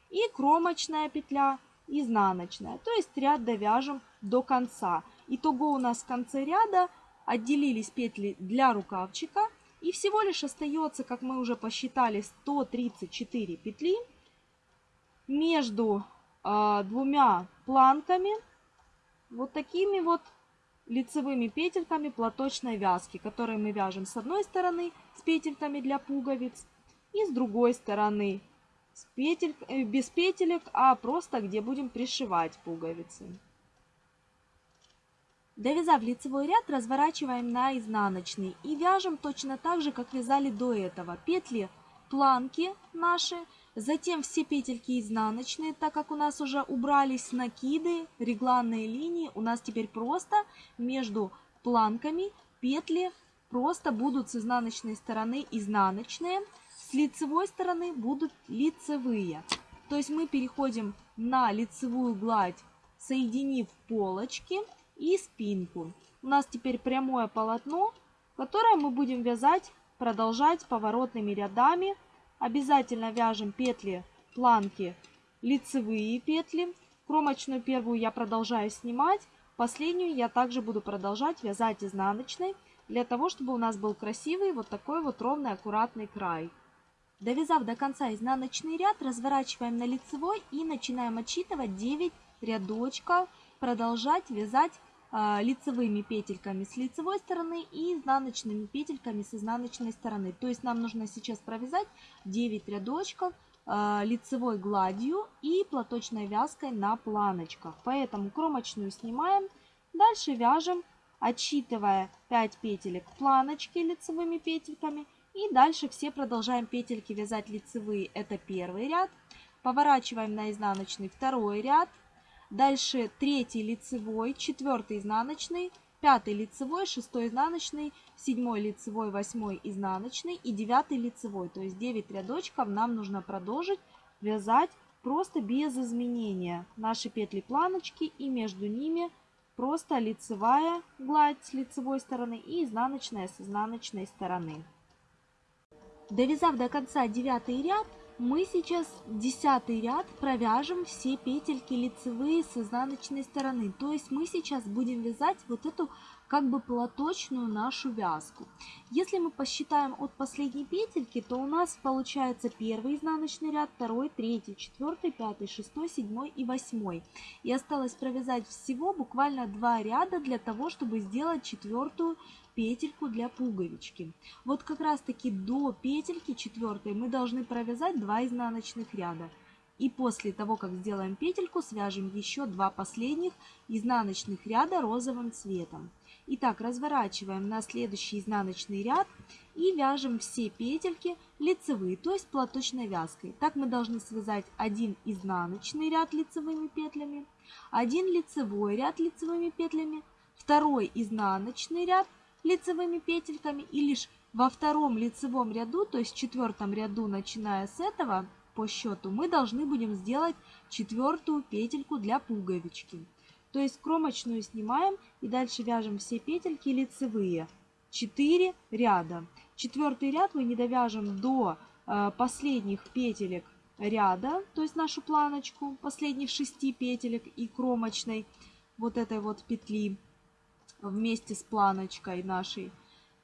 И кромочная петля изнаночная. То есть ряд довяжем до конца. Итого у нас в конце ряда отделились петли для рукавчика. И всего лишь остается, как мы уже посчитали, 134 петли между э, двумя планками. Вот такими вот лицевыми петельками платочной вязки, которые мы вяжем с одной стороны с петельками для пуговиц и с другой стороны с петель, э, без петелек, а просто где будем пришивать пуговицы. Довязав лицевой ряд, разворачиваем на изнаночный и вяжем точно так же, как вязали до этого. Петли планки наши, затем все петельки изнаночные, так как у нас уже убрались накиды, регланные линии, у нас теперь просто между планками петли просто будут с изнаночной стороны изнаночные, с лицевой стороны будут лицевые. То есть мы переходим на лицевую гладь, соединив полочки и спинку. У нас теперь прямое полотно, которое мы будем вязать, продолжать поворотными рядами. Обязательно вяжем петли планки лицевые петли. Кромочную первую я продолжаю снимать. Последнюю я также буду продолжать вязать изнаночной, для того, чтобы у нас был красивый вот такой вот ровный аккуратный край. Довязав до конца изнаночный ряд, разворачиваем на лицевой и начинаем отсчитывать 9 рядочков, продолжать вязать лицевыми петельками с лицевой стороны и изнаночными петельками с изнаночной стороны. То есть нам нужно сейчас провязать 9 рядочков э, лицевой гладью и платочной вязкой на планочках. Поэтому кромочную снимаем, дальше вяжем, отсчитывая 5 петелек планочки лицевыми петельками – и дальше все продолжаем петельки вязать лицевые. Это первый ряд. Поворачиваем на изнаночный второй ряд. Дальше третий лицевой, четвертый изнаночный, пятый лицевой, шестой изнаночный, седьмой лицевой, восьмой изнаночный и девятый лицевой. То есть 9 рядочков нам нужно продолжить вязать просто без изменения. Наши петли планочки и между ними просто лицевая гладь с лицевой стороны и изнаночная с изнаночной стороны. Довязав до конца девятый ряд, мы сейчас десятый ряд провяжем все петельки лицевые с изнаночной стороны. То есть мы сейчас будем вязать вот эту как бы платочную нашу вязку. Если мы посчитаем от последней петельки, то у нас получается первый изнаночный ряд, второй, третий, четвертый, пятый, шестой, седьмой и восьмой. И осталось провязать всего буквально два ряда для того, чтобы сделать четвертую петельку для пуговички. Вот как раз таки до петельки четвертой мы должны провязать 2 изнаночных ряда. И после того, как сделаем петельку, свяжем еще два последних изнаночных ряда розовым цветом. Итак, разворачиваем на следующий изнаночный ряд и вяжем все петельки лицевые, то есть платочной вязкой. Так мы должны связать один изнаночный ряд лицевыми петлями, один лицевой ряд лицевыми петлями, второй изнаночный ряд лицевыми петельками и лишь во втором лицевом ряду, то есть четвертом ряду, начиная с этого по счету, мы должны будем сделать четвертую петельку для пуговички. То есть кромочную снимаем и дальше вяжем все петельки лицевые. 4 ряда. Четвертый ряд мы не довяжем до э, последних петелек ряда, то есть нашу планочку, последних 6 петелек и кромочной вот этой вот петли вместе с планочкой нашей,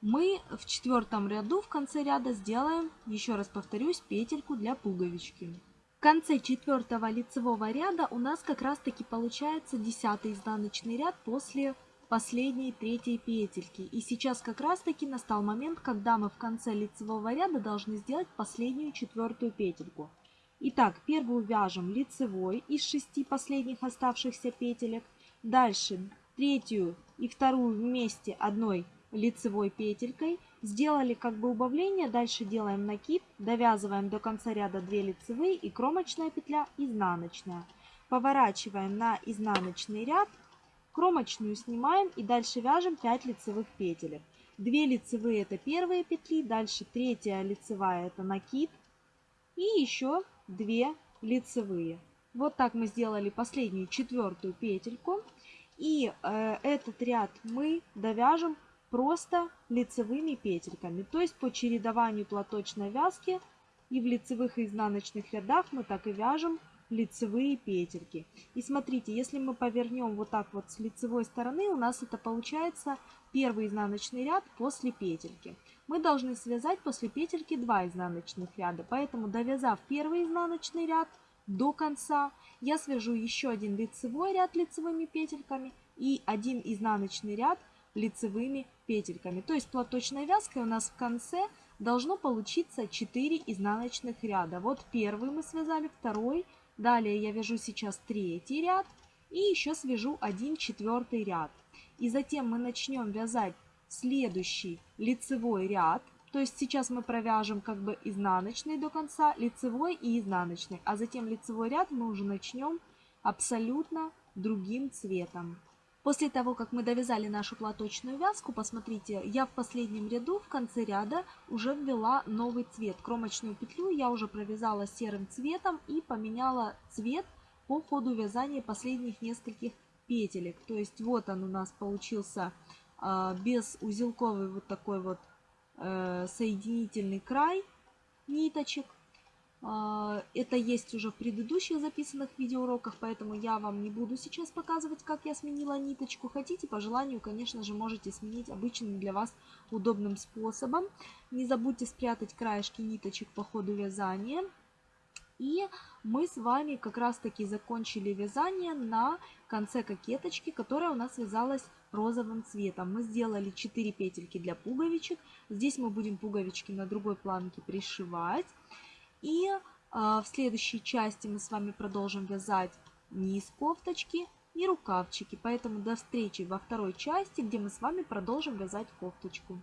мы в четвертом ряду в конце ряда сделаем, еще раз повторюсь, петельку для пуговички. В конце четвертого лицевого ряда у нас как раз таки получается десятый изнаночный ряд после последней третьей петельки. И сейчас как раз таки настал момент, когда мы в конце лицевого ряда должны сделать последнюю четвертую петельку. Итак, первую вяжем лицевой из шести последних оставшихся петелек. Дальше третью и вторую вместе одной лицевой петелькой. Сделали как бы убавление, дальше делаем накид, довязываем до конца ряда 2 лицевые и кромочная петля изнаночная. Поворачиваем на изнаночный ряд, кромочную снимаем и дальше вяжем 5 лицевых петелек. 2 лицевые это первые петли, дальше третья лицевая это накид и еще 2 лицевые. Вот так мы сделали последнюю четвертую петельку. И э, этот ряд мы довяжем просто лицевыми петельками. То есть по чередованию платочной вязки и в лицевых и изнаночных рядах мы так и вяжем лицевые петельки. И смотрите, если мы повернем вот так вот с лицевой стороны, у нас это получается первый изнаночный ряд после петельки. Мы должны связать после петельки 2 изнаночных ряда, поэтому довязав первый изнаночный ряд, до конца. Я свяжу еще один лицевой ряд лицевыми петельками и один изнаночный ряд лицевыми петельками. То есть платочной вязкой у нас в конце должно получиться 4 изнаночных ряда. Вот первый мы связали, второй, далее я вяжу сейчас третий ряд и еще свяжу один четвертый ряд. И затем мы начнем вязать следующий лицевой ряд то есть сейчас мы провяжем как бы изнаночный до конца, лицевой и изнаночный. А затем лицевой ряд мы уже начнем абсолютно другим цветом. После того, как мы довязали нашу платочную вязку, посмотрите, я в последнем ряду в конце ряда уже ввела новый цвет. Кромочную петлю я уже провязала серым цветом и поменяла цвет по ходу вязания последних нескольких петелек. То есть вот он у нас получился э, без узелковый вот такой вот соединительный край ниточек. А, это есть уже в предыдущих записанных видеоуроках, поэтому я вам не буду сейчас показывать, как я сменила ниточку. Хотите, по желанию, конечно же, можете сменить обычным для вас удобным способом. Не забудьте спрятать краешки ниточек по ходу вязания. И мы с вами как раз таки закончили вязание на конце кокеточки, которая у нас вязалась розовым цветом. Мы сделали 4 петельки для пуговичек. Здесь мы будем пуговички на другой планке пришивать. И э, в следующей части мы с вами продолжим вязать низ кофточки и рукавчики. Поэтому до встречи во второй части, где мы с вами продолжим вязать кофточку.